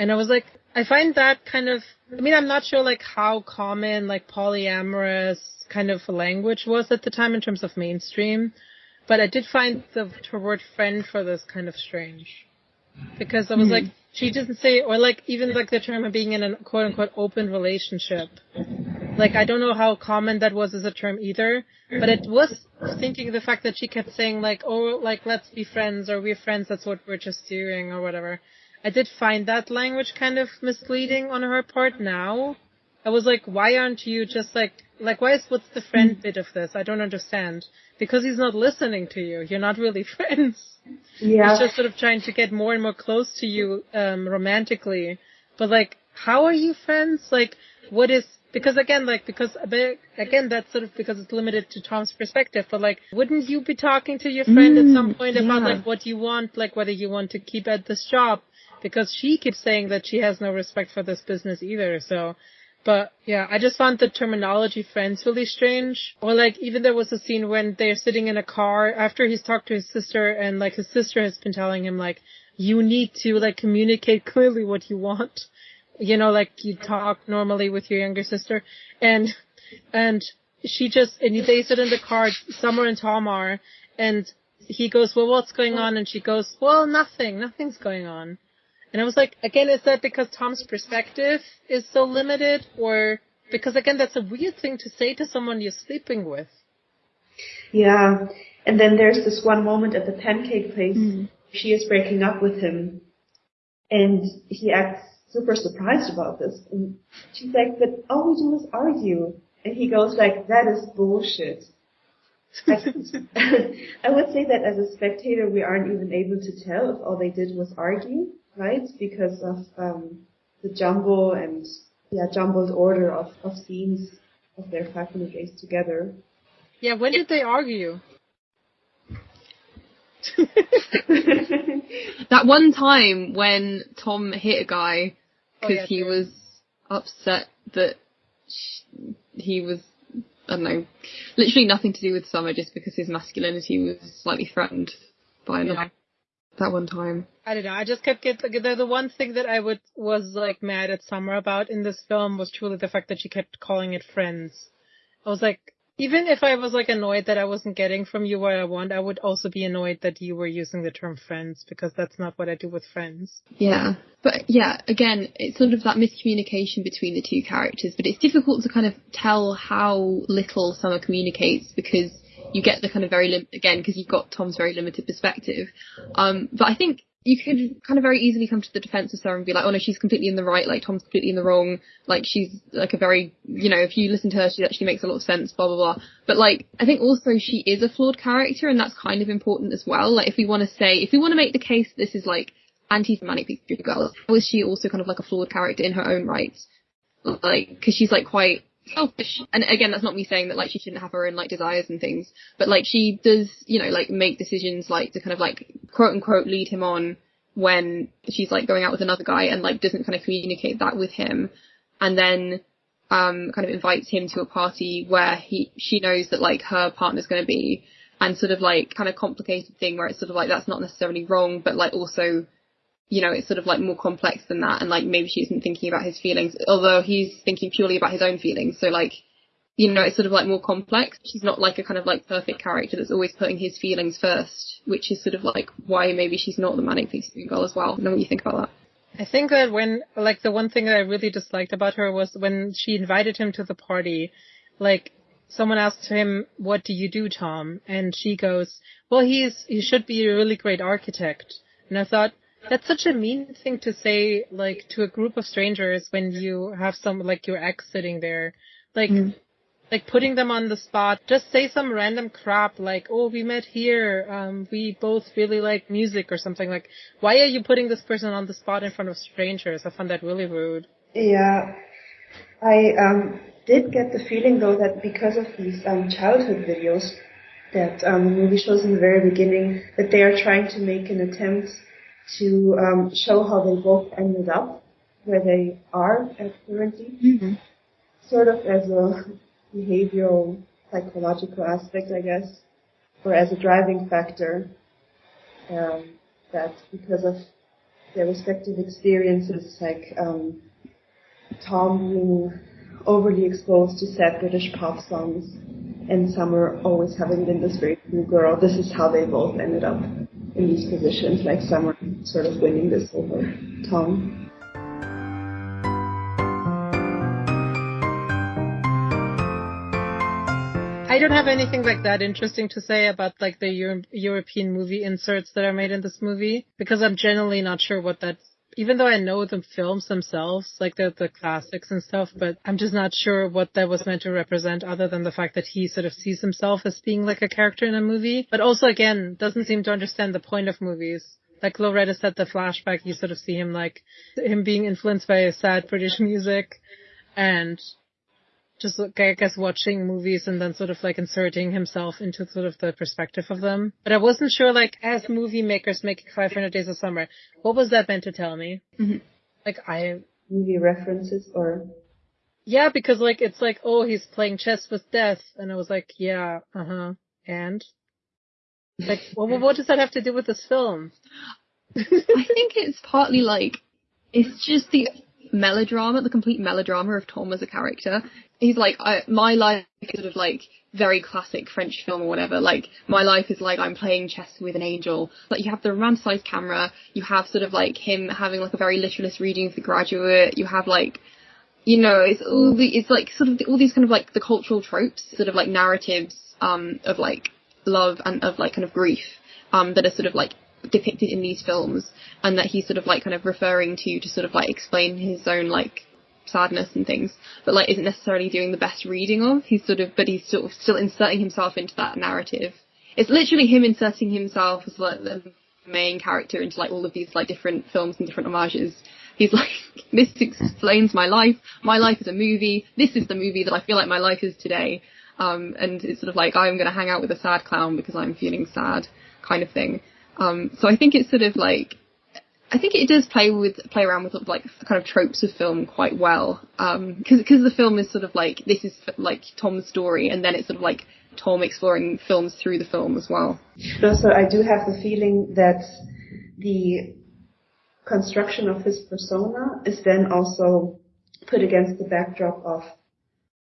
And I was like, I find that kind of, I mean, I'm not sure like how common like polyamorous kind of language was at the time in terms of mainstream, but I did find the word friend for this kind of strange. Because I was mm like, she doesn't say, or like even like the term of being in a quote unquote open relationship. Like I don't know how common that was as a term either, but it was thinking the fact that she kept saying like, oh, like let's be friends or we're friends, that's what we're just doing or whatever. I did find that language kind of misleading on her part now. I was like, why aren't you just like, like, why is, what's the friend hmm. bit of this? I don't understand. Because he's not listening to you. You're not really friends. Yeah. He's just sort of trying to get more and more close to you, um, romantically. But like, how are you friends? Like, what is, because again, like, because, again, that's sort of because it's limited to Tom's perspective, but like, wouldn't you be talking to your friend mm, at some point yeah. about like what you want, like whether you want to keep at this job? Because she keeps saying that she has no respect for this business either, so but yeah, I just found the terminology friends really strange. Or like even there was a scene when they're sitting in a car after he's talked to his sister and like his sister has been telling him like, you need to like communicate clearly what you want. You know, like you talk normally with your younger sister and, and she just, and they sit in the car, Summer and Tom are, and he goes, well, what's going on? And she goes, well, nothing, nothing's going on. And I was like, again, is that because Tom's perspective is so limited or because again, that's a weird thing to say to someone you're sleeping with. Yeah. And then there's this one moment at the pancake place. Mm. She is breaking up with him and he acts super surprised about this. And she's like, but all we do is argue. And he goes like, that is bullshit. I, I would say that as a spectator, we aren't even able to tell if all they did was argue, right? Because of um, the jumble and yeah, jumbled order of, of scenes of their 500 days together. Yeah, when did they argue? that one time when Tom hit a guy because oh, yeah, he true. was upset that he was I don't know, literally nothing to do with Summer, just because his masculinity was slightly threatened by another. That one time. I don't know. I just kept getting the, the one thing that I would was like mad at Summer about in this film was truly the fact that she kept calling it friends. I was like, even if I was like annoyed that I wasn't getting from you what I want, I would also be annoyed that you were using the term friends because that's not what I do with friends. Yeah. But yeah, again, it's sort of that miscommunication between the two characters, but it's difficult to kind of tell how little Summer communicates because you get the kind of very lim- again because you've got Tom's very limited perspective. Um, but I think you could kind of very easily come to the defense of Sarah and be like, oh no, she's completely in the right, like Tom's completely in the wrong, like she's like a very, you know, if you listen to her, she actually makes a lot of sense, blah blah blah. But like, I think also she is a flawed character, and that's kind of important as well. Like, if we want to say, if we want to make the case this is like anti-manic girl, is she also kind of like a flawed character in her own right? Like, because she's like quite selfish. And again, that's not me saying that like she shouldn't have her own like desires and things, but like she does, you know, like make decisions like to kind of like quote unquote lead him on when she's like going out with another guy and like doesn't kind of communicate that with him, and then um kind of invites him to a party where he she knows that like her partner's going to be, and sort of like kind of complicated thing where it's sort of like that's not necessarily wrong, but like also you know, it's sort of like more complex than that, and like maybe she isn't thinking about his feelings, although he's thinking purely about his own feelings. So like, you know, it's sort of like more complex. She's not like a kind of like perfect character that's always putting his feelings first, which is sort of like why maybe she's not the manic pixie girl as well. I know what you think about that. I think that when, like, the one thing that I really disliked about her was when she invited him to the party, like, someone asked him, what do you do, Tom? And she goes, well, he's, he should be a really great architect. And I thought, that's such a mean thing to say, like, to a group of strangers when you have some, like, your ex sitting there. Like, mm. like putting them on the spot. Just say some random crap like, oh, we met here, um, we both really like music or something. Like, why are you putting this person on the spot in front of strangers? I found that really rude. Yeah. I, um, did get the feeling though that because of these, um, childhood videos that, um, the movie shows in the very beginning, that they are trying to make an attempt to um, show how they both ended up where they are at currently, mm-hmm. sort of as a behavioral psychological aspect, I guess, or as a driving factor. Um, that because of their respective experiences, like um, Tom being overly exposed to sad British pop songs, and Summer always having been this very cool girl. This is how they both ended up in these positions, like Summer sort of winning this over Tom. I don't have anything like that interesting to say about like the Euro- European movie inserts that are made in this movie because I'm generally not sure what that's even though I know the films themselves, like the the classics and stuff, but I'm just not sure what that was meant to represent other than the fact that he sort of sees himself as being like a character in a movie. But also again, doesn't seem to understand the point of movies. Like Loretta said, the flashback, you sort of see him like him being influenced by sad British music and just like, I guess watching movies and then sort of like inserting himself into sort of the perspective of them. But I wasn't sure like as movie makers making 500 Days of Summer, what was that meant to tell me? Mm-hmm. Like I movie references or yeah, because like it's like oh he's playing chess with death, and I was like yeah, uh huh, and like well, what does that have to do with this film? I think it's partly like it's just the melodrama, the complete melodrama of Tom as a character. He's like, I, my life is sort of like very classic French film or whatever. Like, my life is like I'm playing chess with an angel. Like, you have the romanticized camera, you have sort of like him having like a very literalist reading of The Graduate, you have like, you know, it's all the, it's like sort of the, all these kind of like the cultural tropes, sort of like narratives, um, of like love and of like kind of grief, um, that are sort of like depicted in these films and that he's sort of like kind of referring to to sort of like explain his own like sadness and things, but like isn't necessarily doing the best reading of. He's sort of, but he's sort of still inserting himself into that narrative. It's literally him inserting himself as like the main character into like all of these like different films and different homages. He's like, this explains my life. My life is a movie. This is the movie that I feel like my life is today. Um, and it's sort of like I'm going to hang out with a sad clown because I'm feeling sad, kind of thing. Um, so I think it's sort of like I think it does play with play around with like kind of tropes of film quite well because um, because the film is sort of like this is like Tom's story and then it's sort of like Tom exploring films through the film as well. Also, I do have the feeling that the construction of his persona is then also put against the backdrop of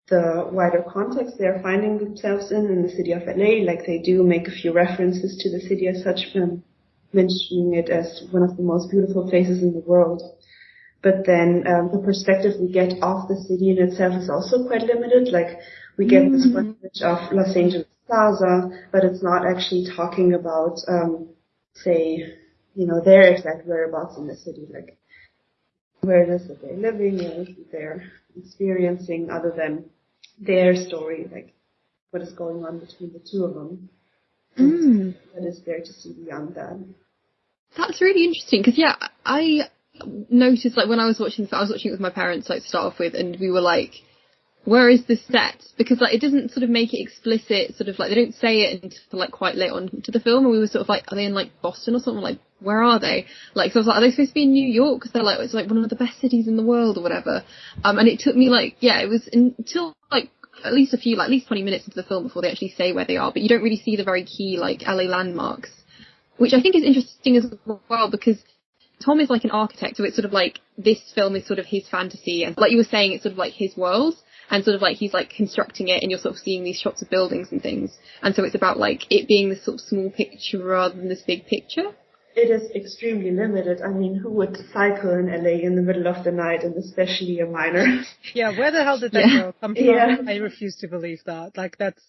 the wider context they are finding themselves in in the city of LA. Like they do make a few references to the city as such, mentioning it as one of the most beautiful places in the world. But then um, the perspective we get of the city in itself is also quite limited. Like we get mm-hmm. this image of Los Angeles Plaza, but it's not actually talking about, um, say, you know, their exact whereabouts in the city. Like where it is that they're living, what they're experiencing, other than their story, like what is going on between the two of them. Mm. What is there to see beyond that? That's really interesting because yeah, I noticed like when I was watching, I was watching it with my parents like to start off with, and we were like, where is this set? Because like it doesn't sort of make it explicit, sort of like they don't say it until like quite late on to the film, and we were sort of like, are they in like Boston or something? Like, where are they? Like, so I was like, are they supposed to be in New York? Because they're like, it's like one of the best cities in the world or whatever. Um, and it took me like, yeah, it was until like at least a few, like at least 20 minutes into the film before they actually say where they are, but you don't really see the very key like LA landmarks, which I think is interesting as well because Tom is like an architect, so it's sort of like this film is sort of his fantasy, and like you were saying, it's sort of like his world, and sort of like he's like constructing it, and you're sort of seeing these shots of buildings and things, and so it's about like it being this sort of small picture rather than this big picture it is extremely limited. I mean, who would cycle in LA in the middle of the night and especially a minor? Yeah, where the hell did that yeah. girl come from? Yeah. I refuse to believe that. Like that's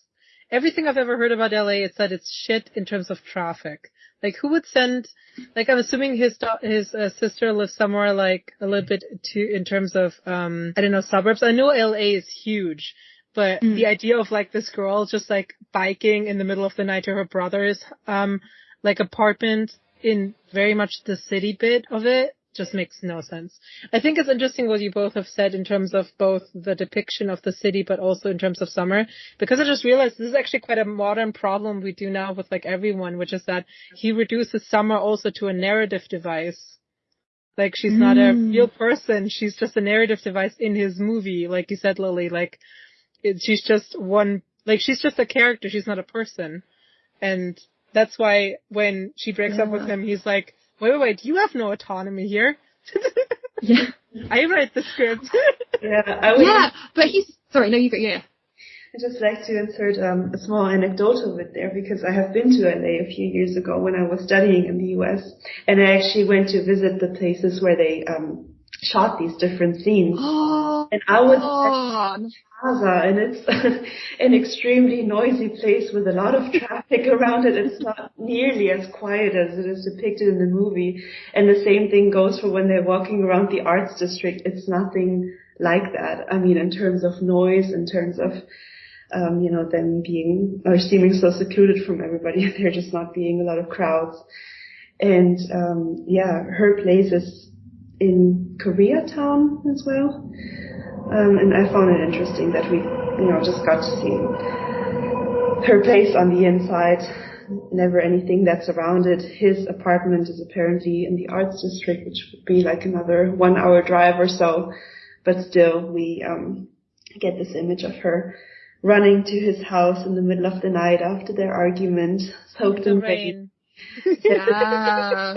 everything I've ever heard about LA is that it's shit in terms of traffic. Like who would send like I'm assuming his his uh, sister lives somewhere like a little bit to in terms of um I don't know suburbs. I know LA is huge, but mm. the idea of like this girl just like biking in the middle of the night to her brother's um like apartment in very much the city bit of it just makes no sense. I think it's interesting what you both have said in terms of both the depiction of the city, but also in terms of summer, because I just realized this is actually quite a modern problem we do now with like everyone, which is that he reduces summer also to a narrative device. Like she's mm. not a mm. real person, she's just a narrative device in his movie, like you said, Lily, like it, she's just one, like she's just a character, she's not a person. And that's why when she breaks yeah. up with him, he's like, wait, wait, wait, you have no autonomy here. yeah. I write the script. yeah, I would. Yeah, but he's, sorry, no, you go, yeah. I'd just like to insert um, a small anecdote of it there because I have been to LA a few years ago when I was studying in the US and I actually went to visit the places where they um, shot these different scenes. Oh, and I was oh. at Plaza and it's an extremely noisy place with a lot of traffic around it. It's not nearly as quiet as it is depicted in the movie. And the same thing goes for when they're walking around the arts district. It's nothing like that. I mean, in terms of noise, in terms of um, you know, them being or seeming so secluded from everybody, there just not being a lot of crowds. And um, yeah, her place is in Koreatown as well. Um, and I found it interesting that we, you know, just got to see her place on the inside, never anything that's around it. His apartment is apparently in the arts district, which would be like another one hour drive or so. But still, we um, get this image of her running to his house in the middle of the night after their argument, soaked in rain yeah.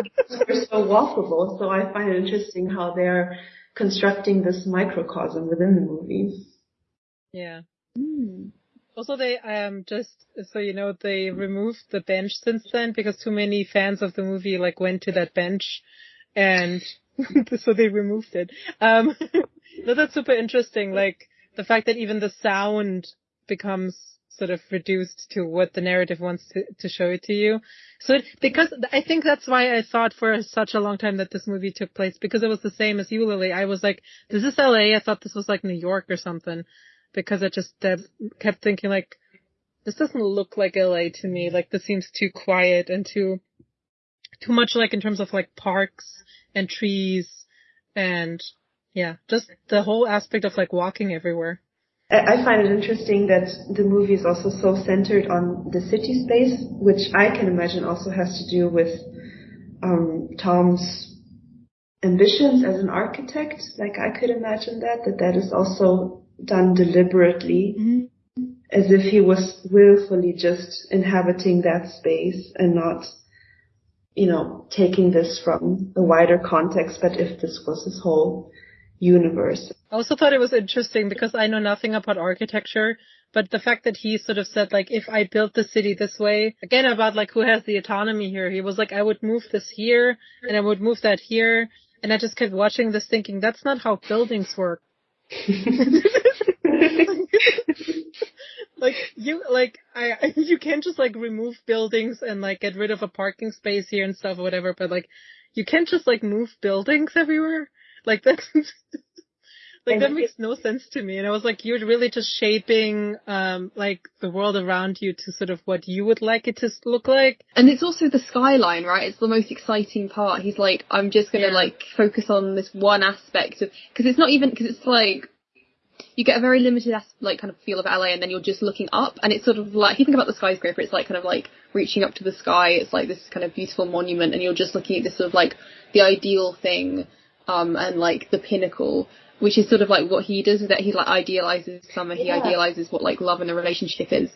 They're so walkable. So I find it interesting how they're constructing this microcosm within the movie. Yeah. Mm. Also, they um just so you know they removed the bench since then because too many fans of the movie like went to that bench, and so they removed it. Um, no, that's super interesting. Like the fact that even the sound becomes sort of reduced to what the narrative wants to, to show it to you. So it, because I think that's why I thought for such a long time that this movie took place because it was the same as you, Lily. I was like, is "This is LA." I thought this was like New York or something because I just uh, kept thinking like, this doesn't look like LA to me. Like this seems too quiet and too, too much like in terms of like parks and trees and yeah, just the whole aspect of like walking everywhere. I find it interesting that the movie is also so centered on the city space, which I can imagine also has to do with um, Tom's ambitions as an architect. Like I could imagine that that that is also done deliberately, mm-hmm. as if he was willfully just inhabiting that space and not, you know, taking this from a wider context, but if this was his whole universe. I also thought it was interesting because I know nothing about architecture, but the fact that he sort of said like, if I built the city this way, again about like who has the autonomy here, he was like, I would move this here and I would move that here. And I just kept watching this thinking, that's not how buildings work. like you like I you can't just like remove buildings and like get rid of a parking space here and stuff or whatever, but like you can't just like move buildings everywhere. Like that's like that makes no sense to me. And I was like, you're really just shaping um like the world around you to sort of what you would like it to look like. And it's also the skyline, right? It's the most exciting part. He's like, I'm just gonna yeah. like focus on this one aspect of because it's not even because it's like you get a very limited like kind of feel of LA, and then you're just looking up, and it's sort of like if you think about the skyscraper, it's like kind of like reaching up to the sky. It's like this kind of beautiful monument, and you're just looking at this sort of like the ideal thing, um, and like the pinnacle, which is sort of like what he does with that. He like idealizes summer. He yeah. idealizes what like love and a relationship is,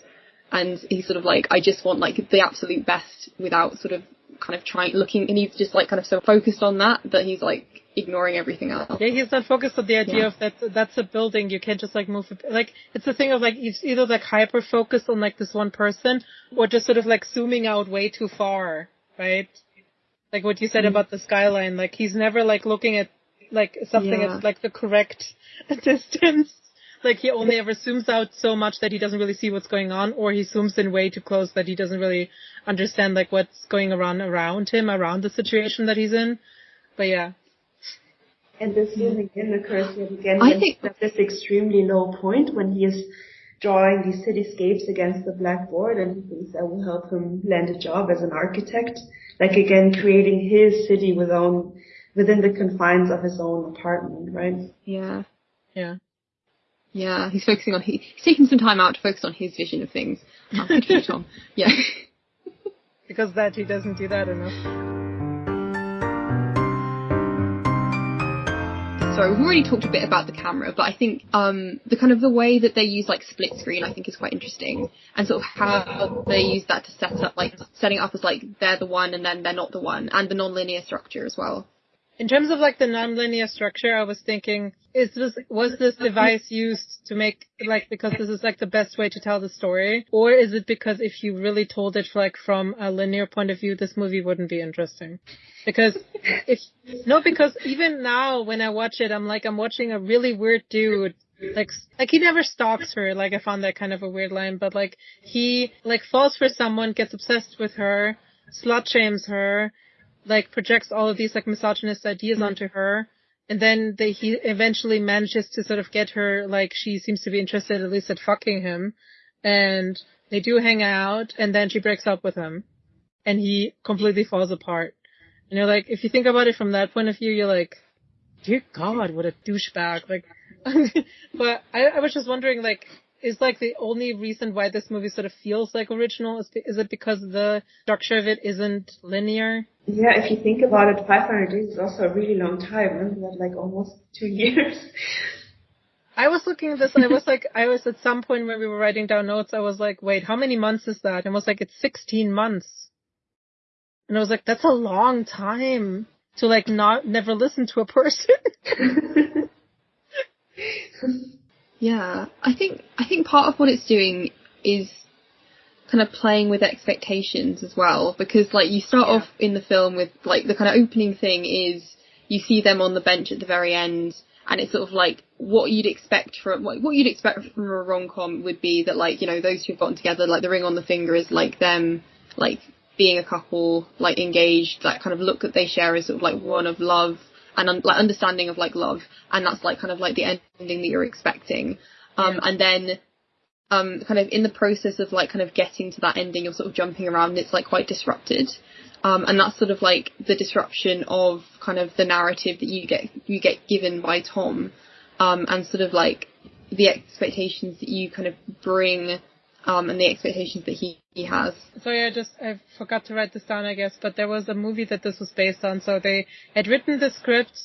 and he's sort of like I just want like the absolute best without sort of kind of trying looking, and he's just like kind of so focused on that that he's like ignoring everything else. Yeah, he's not focused on the idea yeah. of that that's a building. You can't just like move it. Like it's the thing of like it's either like hyper focused on like this one person or just sort of like zooming out way too far, right? Like what you said mm about the skyline. Like he's never like looking at like something yeah. at like the correct distance. Like he only ever zooms out so much that he doesn't really see what's going on, or he zooms in way too close that he doesn't really understand like what's going around around him, around the situation that he's in. But yeah, and this zooming in occurs yet again I think at this extremely low point when he is drawing these cityscapes against the blackboard and he thinks that will help him land a job as an architect. Like again, creating his city within, within the confines of his own apartment, right? Yeah. Yeah. Yeah, he's focusing on, he, he's taking some time out to focus on his vision of things. Tom. Yeah. because that he doesn't do that enough. Sorry, we've already talked a bit about the camera, but I think um, the kind of the way that they use like split screen, I think is quite interesting, and sort of how they use that to set up like setting up as like they're the one and then they're not the one, and the non-linear structure as well. In terms of like the non-linear structure, I was thinking, is this was this device used to make like because this is like the best way to tell the story, or is it because if you really told it like from a linear point of view, this movie wouldn't be interesting? Because if no, because even now when I watch it, I'm like I'm watching a really weird dude like like he never stalks her like i found that kind of a weird line but like he like falls for someone gets obsessed with her slut shames her like projects all of these like misogynist ideas mm-hmm. onto her. And then they, he eventually manages to sort of get her, like, she seems to be interested at least at fucking him. And they do hang out, and then she breaks up with him. And he completely falls apart. And you're like, if you think about it from that point of view, you're like, dear God, what a douchebag. Like, but I, I was just wondering, like, is like the only reason why this movie sort of feels like original is, is it because the structure of it isn't linear? Yeah, if you think about it, 500 days is also a really long time. Remember that, like almost two years. I was looking at this and I was like, I was at some point when we were writing down notes, I was like, wait, how many months is that? And I was like, it's 16 months. And I was like, that's a long time. to like not never listen to a person. yeah, I think I think part of what it's doing is kind of playing with expectations as well because like you start Yeah. off in the film with like the kind of opening thing is you see them on the bench at the very end and it's sort of like what you'd expect from what, what you'd expect from a rom-com would be that like you know those two have gotten together like the ring on the finger is like them like being a couple like engaged that kind of look that they share is sort of like one of love and un- like understanding of like love and that's like kind of like the ending that you're expecting. Um and then um, kind of in the process of like kind of getting to that ending, you're sort of jumping around. And it's like quite disrupted, um, and that's sort of like the disruption of kind of the narrative that you get you get given by Tom, um, and sort of like the expectations that you kind of bring, um, and the expectations that he he has. Sorry, I just I forgot to write this down, I guess. But there was a movie that this was based on. So they had written the script,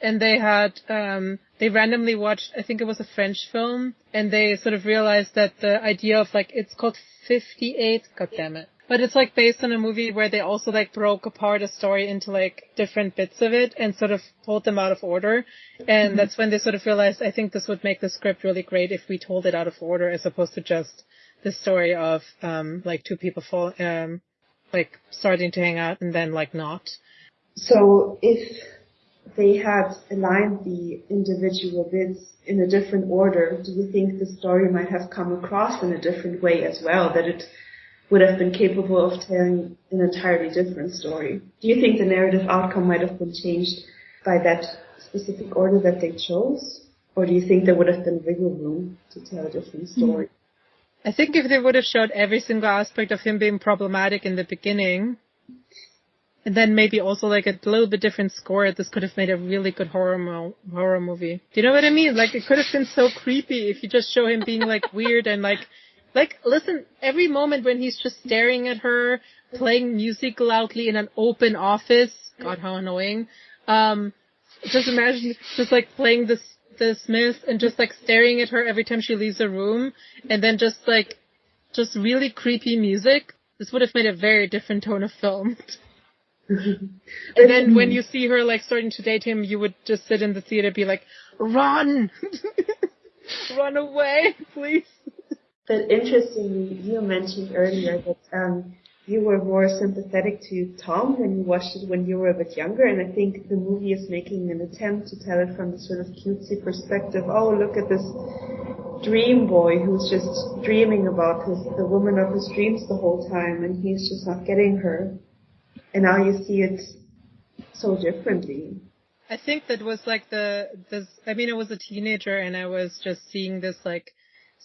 and they had um they randomly watched. I think it was a French film, and they sort of realized that the idea of like it's called Fifty Eight. God damn it. But it's like based on a movie where they also like broke apart a story into like different bits of it and sort of pulled them out of order. And that's when they sort of realized I think this would make the script really great if we told it out of order as opposed to just the story of um like two people fall um like starting to hang out and then like not. So if they had aligned the individual bits in a different order, do you think the story might have come across in a different way as well? That it would have been capable of telling an entirely different story? Do you think the narrative outcome might have been changed by that specific order that they chose? Or do you think there would have been wiggle room to tell a different story? I think if they would have showed every single aspect of him being problematic in the beginning, and then maybe also like a little bit different score, this could have made a really good horror mo- horror movie. Do you know what I mean? Like it could have been so creepy if you just show him being like weird and like, like listen, every moment when he's just staring at her, playing music loudly in an open office. God, how annoying. Um, just imagine just like playing this the Smith and just like staring at her every time she leaves a room, and then just like just really creepy music. This would have made a very different tone of film. and then when you see her like starting to date him, you would just sit in the theater and be like, "Run, run away, please." But interestingly, you mentioned earlier that um, you were more sympathetic to Tom when you watched it when you were a bit younger, and I think the movie is making an attempt to tell it from the sort of cutesy perspective. Oh, look at this dream boy who's just dreaming about his the woman of his dreams the whole time, and he's just not getting her. And now you see it so differently. I think that was like the this. I mean, I was a teenager and I was just seeing this like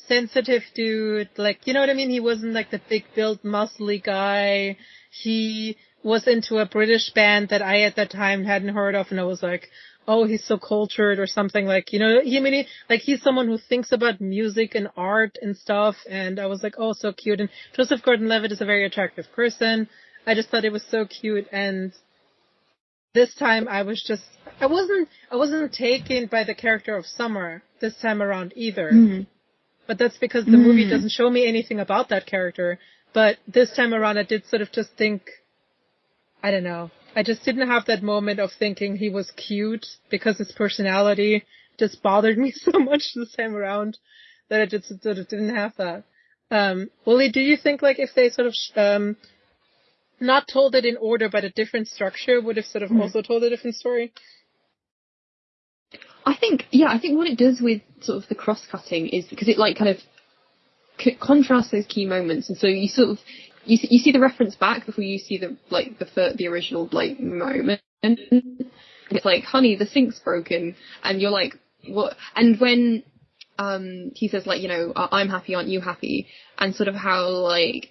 sensitive dude. Like, you know what I mean? He wasn't like the big built, muscly guy. He was into a British band that I at that time hadn't heard of, and I was like, oh, he's so cultured or something. Like, you know, he I mean, like he's someone who thinks about music and art and stuff. And I was like, oh, so cute. And Joseph Gordon-Levitt is a very attractive person. I just thought it was so cute and this time I was just I wasn't I wasn't taken by the character of Summer this time around either. Mm-hmm. But that's because the movie Mm. doesn't show me anything about that character. But this time around I did sort of just think I don't know. I just didn't have that moment of thinking he was cute because his personality just bothered me so much this time around that I just sort of didn't have that. Um, Willie, do you think like if they sort of sh- um, not told it in order but a different structure would have sort of Hmm. also told a different story? I think, yeah, I think what it does with sort of the cross cutting is because it like kind of c- contrasts those key moments, and so you sort of you see, you see the reference back before you see the like the fir- the original like moment. It's like, honey, the sink's broken, and you're like, what? And when um he says like, you know, "I- I'm happy, aren't you happy? And sort of how like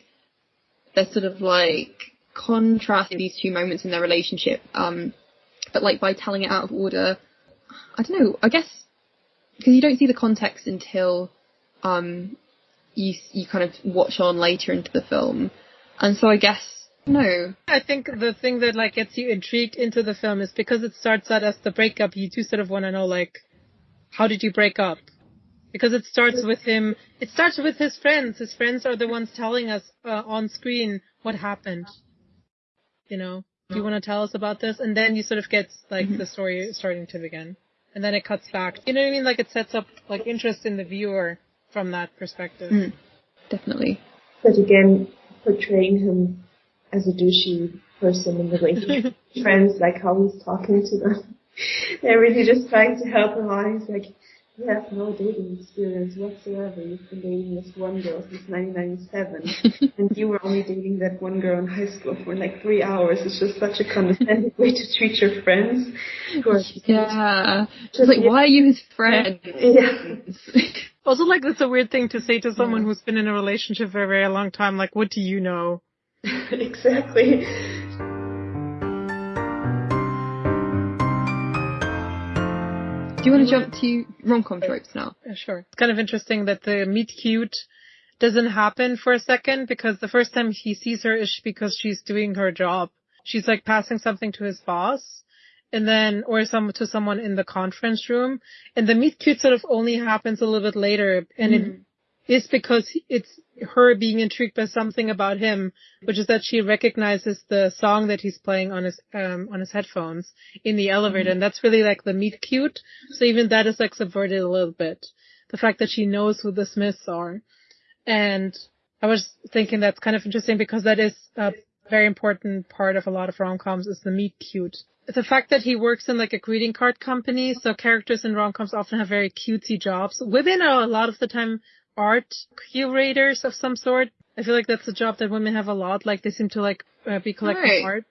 they're sort of like contrasting these two moments in their relationship, um, but like by telling it out of order. I don't know. I guess because you don't see the context until um you you kind of watch on later into the film, and so I guess no. I think the thing that like gets you intrigued into the film is because it starts out as the breakup, you do sort of want to know like, how did you break up? Because it starts with him, it starts with his friends. His friends are the ones telling us uh, on screen what happened. You know? Do you want to tell us about this? And then you sort of get like mm-hmm. the story starting to begin. And then it cuts back. You know what I mean? Like it sets up like interest in the viewer from that perspective. Mm. Definitely. But again, portraying him as a douchey person in the way he friends, like how he's talking to them. They're really just trying to help him out. He's like, you have no dating experience whatsoever. You've been dating this one girl since 1997, and you were only dating that one girl in high school for like three hours. It's just such a condescending way to treat your friends. yeah, just like, yeah. why are you his friend? Yeah. also, like, that's a weird thing to say to someone yeah. who's been in a relationship for a very long time. Like, what do you know? exactly. Do you want to jump to rom-com tropes now? Yeah, sure. It's kind of interesting that the meet cute doesn't happen for a second because the first time he sees her is because she's doing her job. She's like passing something to his boss and then, or some, to someone in the conference room. And the meet cute sort of only happens a little bit later and mm. it is because it's her being intrigued by something about him, which is that she recognizes the song that he's playing on his um on his headphones in the elevator, mm-hmm. and that's really like the meet cute. So even that is like subverted a little bit. The fact that she knows who the Smiths are, and I was thinking that's kind of interesting because that is a very important part of a lot of rom-coms is the meet cute. The fact that he works in like a greeting card company, so characters in rom-coms often have very cutesy jobs. Women are a lot of the time art curators of some sort. I feel like that's a job that women have a lot. Like they seem to like uh, be collecting right. art.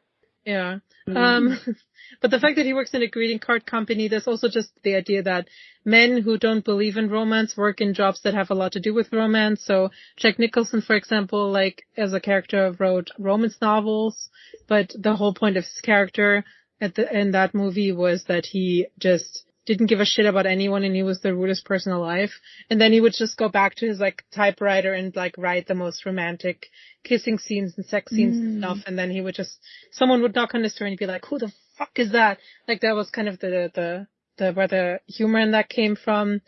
Yeah. Mm-hmm. Um, but the fact that he works in a greeting card company, there's also just the idea that men who don't believe in romance work in jobs that have a lot to do with romance. So Jack Nicholson, for example, like as a character wrote romance novels, but the whole point of his character at the, in that movie was that he just didn't give a shit about anyone and he was the rudest person alive. And then he would just go back to his like typewriter and like write the most romantic kissing scenes and sex scenes mm. and stuff. And then he would just, someone would knock on his door and he'd be like, who the fuck is that? Like that was kind of the, the, the, where the humor in that came from.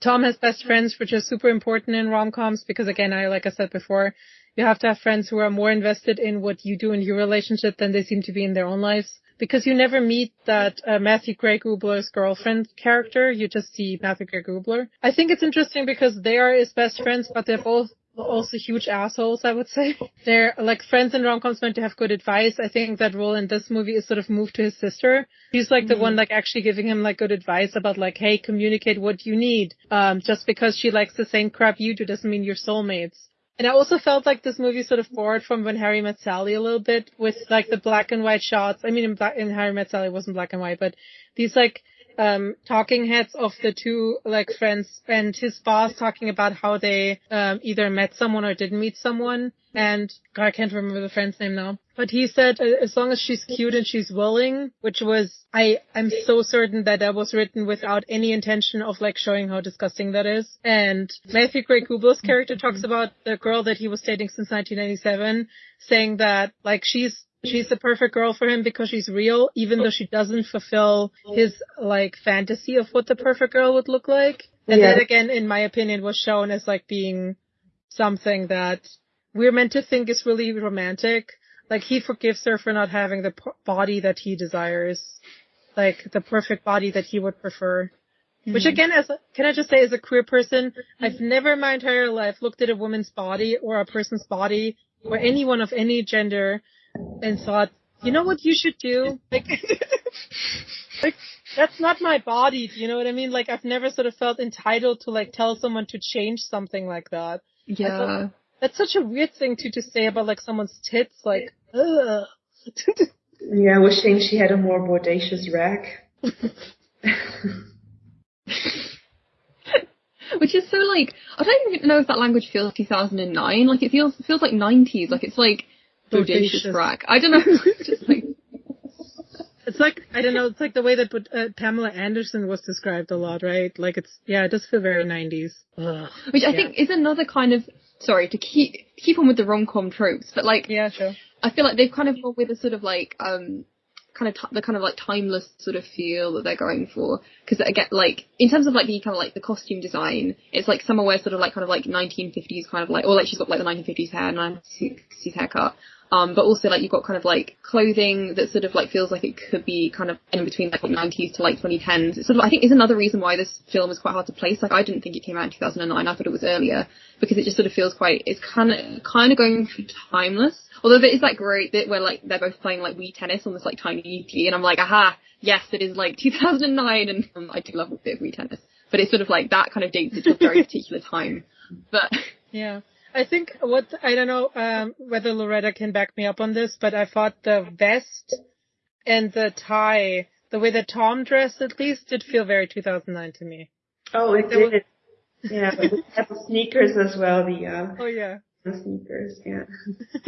Tom has best friends, which is super important in rom-coms because again, I, like I said before, you have to have friends who are more invested in what you do in your relationship than they seem to be in their own lives because you never meet that uh, Matthew Gray Gubler's girlfriend character. You just see Matthew Gray Gubler. I think it's interesting because they are his best friends, but they're both also huge assholes, I would say. They're like friends in rom-coms meant to have good advice. I think that role in this movie is sort of moved to his sister. He's like mm-hmm. the one like actually giving him like good advice about like, hey, communicate what you need. Um, just because she likes the same crap you do doesn't mean you're soulmates. And I also felt like this movie sort of borrowed from When Harry Met Sally a little bit with like the black and white shots. I mean, in, black, in Harry Met Sally it wasn't black and white, but these like um talking heads of the two like friends and his boss talking about how they um either met someone or didn't meet someone and God, I can't remember the friend's name now. But he said uh, as long as she's cute and she's willing, which was I I'm so certain that that was written without any intention of like showing how disgusting that is. And Matthew Gray Gubler's character talks about the girl that he was dating since 1997, saying that like she's she's the perfect girl for him because she's real, even though she doesn't fulfill his like fantasy of what the perfect girl would look like. And yeah. that again, in my opinion, was shown as like being something that we're meant to think is really romantic. Like he forgives her for not having the p- body that he desires, like the perfect body that he would prefer. Mm-hmm. Which again, as a, can I just say, as a queer person, I've never in my entire life looked at a woman's body or a person's body or anyone of any gender and thought, you know what you should do? Like, like that's not my body. Do you know what I mean? Like I've never sort of felt entitled to like tell someone to change something like that. Yeah. That's such a weird thing to to say about like someone's tits. Like, ugh. yeah, wishing she had a more bodacious rack. Which is so like I don't even know if that language feels 2009. Like it feels feels like 90s. Like it's like bodacious, bodacious. I don't know. just like it's like I don't know. It's like the way that uh, Pamela Anderson was described a lot, right? Like it's yeah, it does feel very 90s. Ugh. Which I yeah. think is another kind of sorry to keep keep on with the rom com tropes, but like yeah, sure. I feel like they've kind of gone with a sort of like um kind of t- the kind of like timeless sort of feel that they're going for because again like in terms of like the kind of like the costume design it's like somewhere sort of like kind of like 1950s kind of like or like she's got like the 1950s hair 1960s haircut Um, but also like you've got kind of like clothing that sort of like feels like it could be kind of in between like 90s to like 2010s. It's sort of I think is another reason why this film is quite hard to place. Like I didn't think it came out in 2009. I thought it was earlier because it just sort of feels quite it's kind of kind of going through timeless. Although there is that great bit where like they're both playing like Wii tennis on this like tiny TV, and I'm like, aha, yes, it is like 2009, and um, I do love a bit of Wii tennis, but it's sort of like that kind of dates it to a very particular time. But yeah. I think what I don't know um, whether Loretta can back me up on this, but I thought the vest and the tie, the way that Tom dressed, at least, did feel very 2009 to me. Oh, it did. Was... yeah, but the sneakers as well. The uh, oh yeah, the sneakers. Yeah,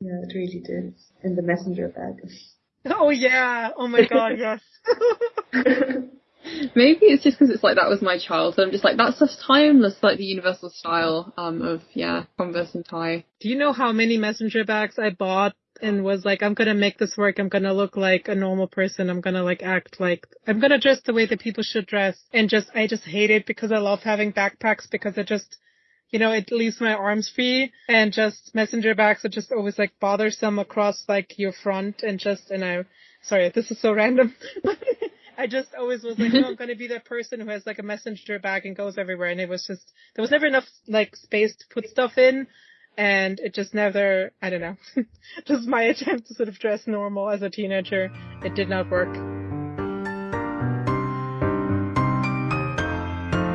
yeah, it really did. And the messenger bag. Oh yeah! Oh my god, yes. Maybe it's just because it's like that was my childhood. I'm just like that's just timeless, like the universal style um of yeah Converse and tie. Do you know how many messenger bags I bought and was like, I'm gonna make this work. I'm gonna look like a normal person. I'm gonna like act like I'm gonna dress the way that people should dress. And just I just hate it because I love having backpacks because it just you know, it leaves my arms free and just messenger bags are just always like bothersome across like your front and just and I sorry, this is so random. I just always was like, no, I'm gonna be that person who has like a messenger bag and goes everywhere. And it was just there was never enough like space to put stuff in, and it just never. I don't know. just my attempt to sort of dress normal as a teenager, it did not work.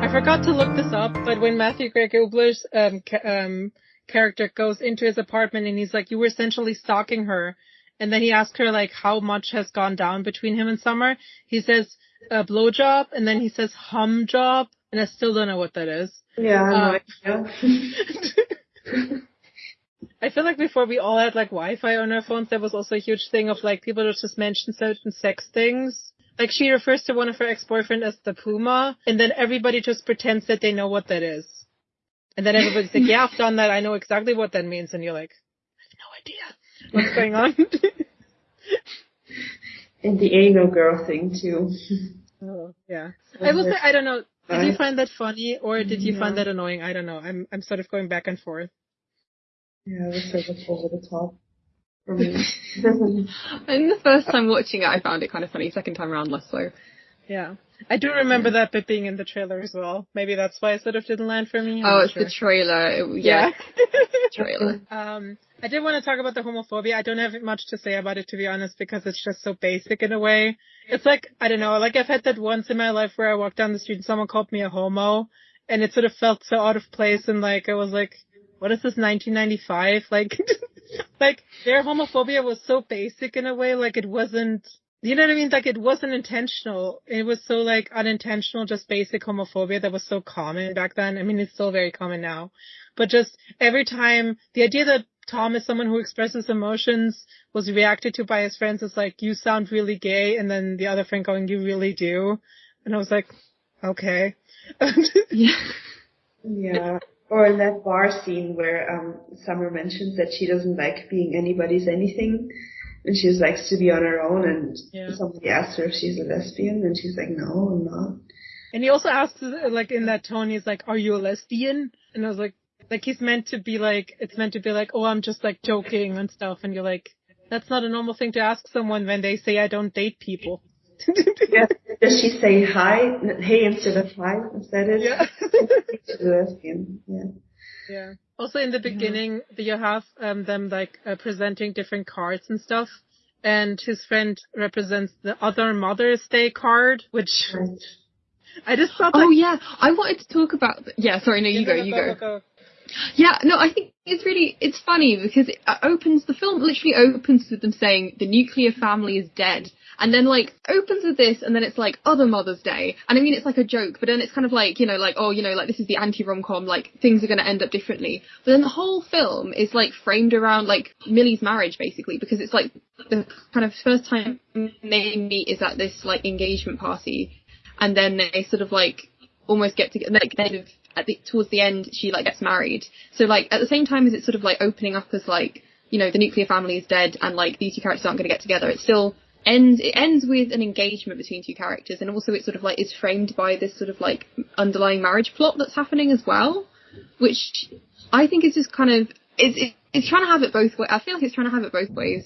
I forgot to look this up, but when Matthew Gray Gubler's um, ca- um, character goes into his apartment and he's like, "You were essentially stalking her," and then he asks her like how much has gone down between him and Summer. He says a blowjob, and then he says hum job, and I still don't know what that is. Yeah, um, I feel like before we all had like Wi-Fi on our phones, there was also a huge thing of like people would just mention certain sex things. Like she refers to one of her ex-boyfriend as the Puma, and then everybody just pretends that they know what that is. And then everybody's like, yeah, I've done that. I know exactly what that means. And you're like, I have no idea what's going on. and the anal girl thing too. Oh yeah. I will say I don't know. Did you find that funny or did you find that annoying? I don't know. I'm I'm sort of going back and forth. Yeah, it was sort of over the top for me. and the first time watching it, I found it kind of funny. Second time around, less so. Yeah. I do remember that bit being in the trailer as well. Maybe that's why it sort of didn't land for me. I'm oh, it's sure. the trailer. It, yeah. yeah. trailer. Um, I did want to talk about the homophobia. I don't have much to say about it to be honest because it's just so basic in a way. It's like, I don't know, like I've had that once in my life where I walked down the street and someone called me a homo and it sort of felt so out of place and like I was like, what is this 1995? Like, like their homophobia was so basic in a way, like it wasn't, you know what I mean? Like it wasn't intentional. It was so like unintentional, just basic homophobia that was so common back then. I mean, it's still very common now, but just every time the idea that Tom is someone who expresses emotions was reacted to by his friends as like, you sound really gay. And then the other friend going, you really do. And I was like, okay. yeah. Yeah. Or in that bar scene where um Summer mentions that she doesn't like being anybody's anything and she likes to be on her own and yeah. somebody asks her if she's a lesbian and she's like, No, I'm not. And he also asks like in that tone, he's like, Are you a lesbian? And I was like, like he's meant to be like, it's meant to be like, oh, I'm just like joking and stuff. And you're like, that's not a normal thing to ask someone when they say I don't date people. yeah. Does she say hi, hey instead of hi? Is that it? Yeah. yeah. Yeah. Also in the beginning, yeah. you have um, them like uh, presenting different cards and stuff. And his friend represents the other Mother's Day card, which right. I just thought. Oh yeah, I wanted to talk about. Yeah, sorry, no, you go, you go. go. Yeah, no, I think it's really it's funny because it uh, opens the film literally opens with them saying the nuclear family is dead, and then like opens with this, and then it's like oh, other Mother's Day, and I mean it's like a joke, but then it's kind of like you know like oh you know like this is the anti rom com like things are going to end up differently, but then the whole film is like framed around like Millie's marriage basically because it's like the kind of first time they meet is at this like engagement party, and then they sort of like almost get together like kind of at the towards the end she like gets married. So like at the same time as it's sort of like opening up as like you know the nuclear family is dead and like these two characters aren't going to get together. It still ends it ends with an engagement between two characters and also it sort of like is framed by this sort of like underlying marriage plot that's happening as well, which I think is just kind of it's it's trying to have it both ways. I feel like it's trying to have it both ways.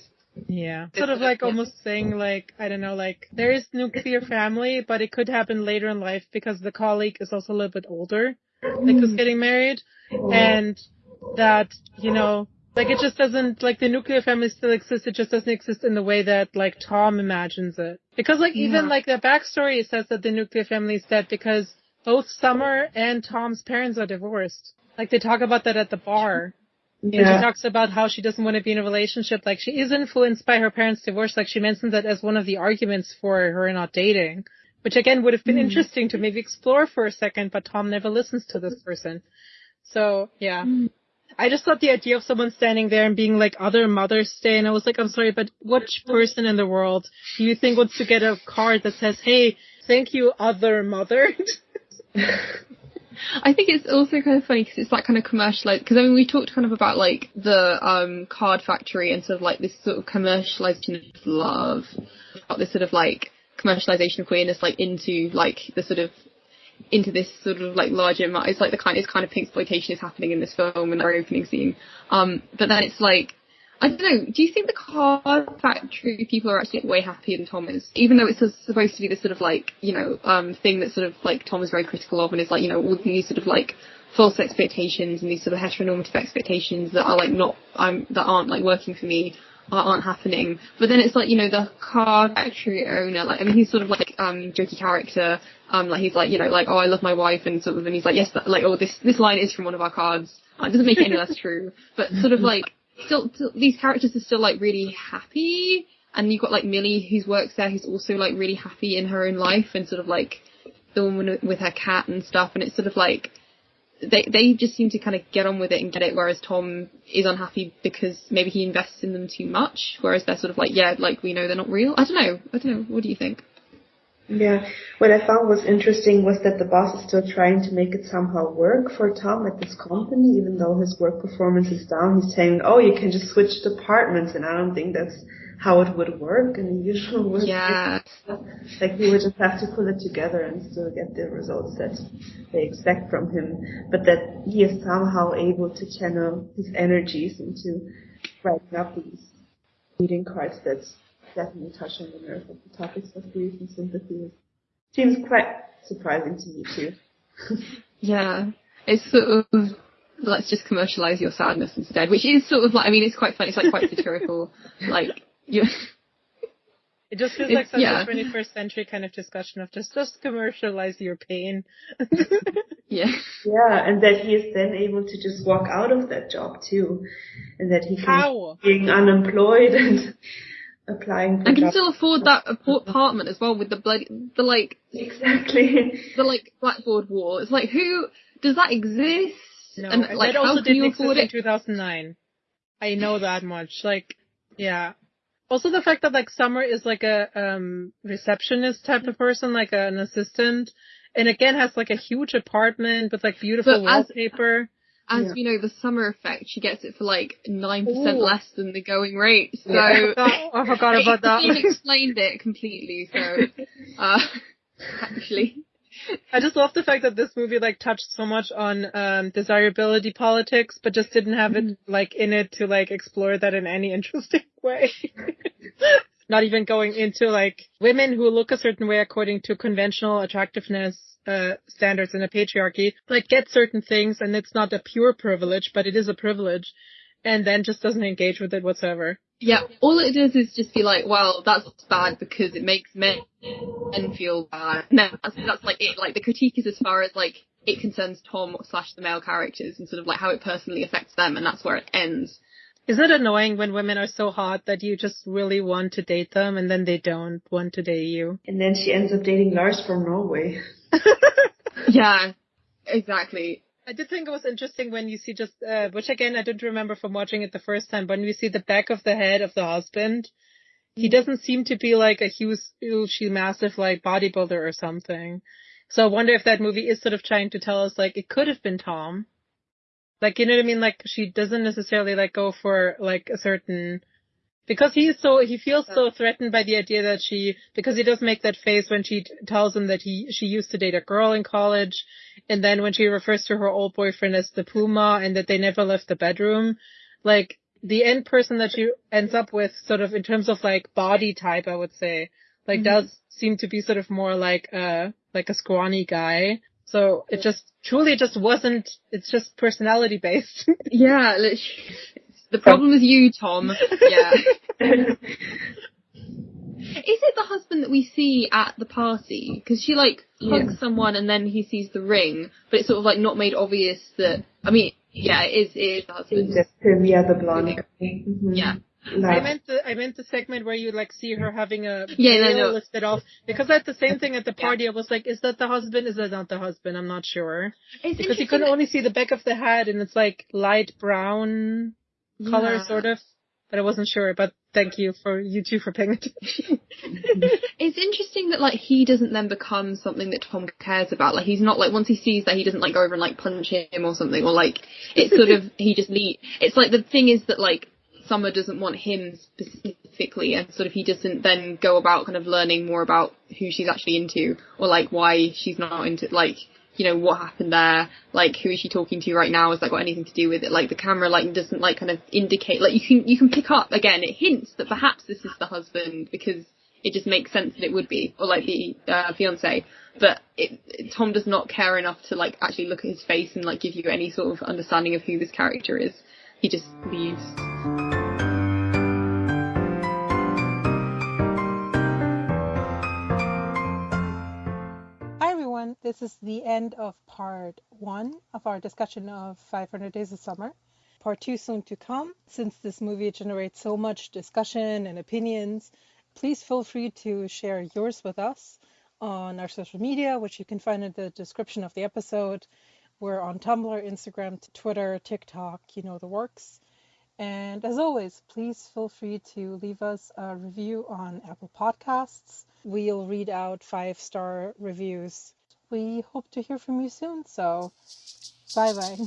Yeah. Sort of like almost saying like, I don't know, like there is nuclear family, but it could happen later in life because the colleague is also a little bit older, like who's mm. getting married. Oh. And that, you know, like it just doesn't, like the nuclear family still exists, it just doesn't exist in the way that like Tom imagines it. Because like even Yeah. like the backstory says that the nuclear family is dead because both Summer and Tom's parents are divorced. Like they talk about that at the bar. Yeah. And she talks about how she doesn't want to be in a relationship. Like she is influenced by her parents' divorce. Like she mentioned that as one of the arguments for her not dating, which again would have been hmm. interesting to maybe explore for a second, but Tom never listens to this person. So yeah. Hmm. I just thought the idea of someone standing there and being like other Mother's Day, and I was like, I'm sorry, but which hmm. person in the world do you think wants to get a card that says, "Hey, thank you, other mother"? I think it's also kind of funny because it's that kind of commercialized. Because I mean, we talked kind of about like the um card factory and sort of like this sort of commercialization of love, about this sort of like commercialization of queerness, like into like the sort of into this sort of like larger. It's like the kind, it's kind of pink exploitation is happening in this film and our opening scene. Um, but then it's like. I don't know. Do you think the car factory people are actually way happier than Tom is? Even though it's supposed to be this sort of like, you know, um, thing that sort of like Tom is very critical of and is like, you know, all these sort of like false expectations and these sort of heteronormative expectations that are like not, um, that aren't like working for me aren't happening. But then it's like, you know, the car factory owner, like, I mean, he's sort of like, um, jokey character. Um, like he's like, you know, like, oh, I love my wife and sort of, and he's like, yes, like, oh, this, this line is from one of our cards. It doesn't make it any less true. But sort of like, still, still, these characters are still like really happy. And you've got like Millie who's works there who's also like really happy in her own life and sort of like the woman with her cat and stuff. And it's sort of like, they they just seem to kind of get on with it and get it, whereas Tom is unhappy because maybe he invests in them too much. Whereas they're sort of like, yeah, like we know they're not real. I don't know. I don't know. What do you think? Yeah, what I found was interesting was that the boss is still trying to make it somehow work for Tom at this company, even though his work performance is down. He's saying, "Oh, you can just switch departments," and I don't think that's how it would work in the usual work. Yeah, Like he would just have to pull it together and still get the results that they expect from him. But that he is somehow able to channel his energies into writing up these reading cards that's definitely touching the nerve of the topics of grief and sympathy. Seems quite surprising to me too. yeah. It's sort of let's just commercialize your sadness instead, which is sort of like I mean it's quite funny. It's like quite satirical. like you. It just feels like such yeah. a 21st century kind of discussion of just just commercialize your pain. Yeah. Yeah, and that he is then able to just walk out of that job too, and that he can How? being unemployed and applying for And can jobs. still afford that apartment as well with the bloody the like Exactly. the like blackboard wall. It's like who does that exist? No, and and like that also how didn't exist in 2009. I know that much. Like, yeah. Also the fact that like Summer is like a um receptionist type of person, like an assistant, and again has like a huge apartment with like beautiful But as- wallpaper. As Yeah. we know, the summer effect, she gets it for like nine percent less than the going rate. So I forgot, I forgot about that. You've explained it completely. So, uh, actually, I just love the fact that this movie like touched so much on um desirability politics, but just didn't have it like in it to like explore that in any interesting way. Not even going into like women who look a certain way according to conventional attractiveness uh standards in a patriarchy, like get certain things and it's not a pure privilege, but it is a privilege. And then just doesn't engage with it whatsoever. Yeah. All it does is just be like, well, that's bad because it makes men men feel bad. No, that's, that's like it. Like the critique is as far as like it concerns Tom slash the male characters and sort of like how it personally affects them, and that's where it ends. Isn't it annoying when women are so hot that you just really want to date them and then they don't want to date you? And then she ends up dating Lars from Norway. Yeah, exactly. I did think it was interesting when you see just, uh, which again I didn't remember from watching it the first time, but when you see the back of the head of the husband, he doesn't seem to be like a huge, huge, massive like bodybuilder or something. So I wonder if that movie is sort of trying to tell us like it could have been Tom. Like, you know what I mean? Like she doesn't necessarily like go for like a certain, because he's so, he feels so threatened by the idea that she, because he does make that face when she t- tells him that he, she used to date a girl in college. And then when she refers to her old boyfriend as the Puma and that they never left the bedroom, like the end person that she ends up with sort of in terms of like body type, I would say, like mm-hmm. does seem to be sort of more like a, like a scrawny guy. So it just truly just wasn't, it's just personality based. yeah, the problem is you, Tom. Yeah. Is it the husband that we see at the party? Because she like hugs yeah. someone and then he sees the ring, but it's sort of like not made obvious that. I mean, yeah, it is. It is the husband. Just him, yeah, the blonde. Mm-hmm. Yeah. No. I meant the I meant the segment where you like see her having a yeah no, no. listed off because that's the same thing at the party. Yeah. I was like, is that the husband? Is that not the husband? I'm not sure it's because you could only see the back of the head and it's like light brown color yeah. sort of but I wasn't sure. But thank you for you two for paying attention. it's interesting that like he doesn't then become something that Tom cares about. Like he's not like once he sees that he doesn't like go over and like punch him or something or like it's sort of he just leave. It's like the thing is that like Summer doesn't want him specifically and sort of he doesn't then go about kind of learning more about who she's actually into or like why she's not into like you know, what happened there, like who is she talking to right now, has that got anything to do with it? Like the camera like doesn't like kind of indicate like you can you can pick up again, it hints that perhaps this is the husband because it just makes sense that it would be, or like the uh, fiance. But it, Tom does not care enough to like actually look at his face and like give you any sort of understanding of who this character is. He just leaves. This is the end of part one of our discussion of 500 Days of Summer. Part two soon to come. Since this movie generates so much discussion and opinions, please feel free to share yours with us on our social media, which you can find in the description of the episode. We're on Tumblr, Instagram, Twitter, TikTok, you know the works. And as always, please feel free to leave us a review on Apple Podcasts. We'll read out five star reviews we hope to hear from you soon. So, bye bye.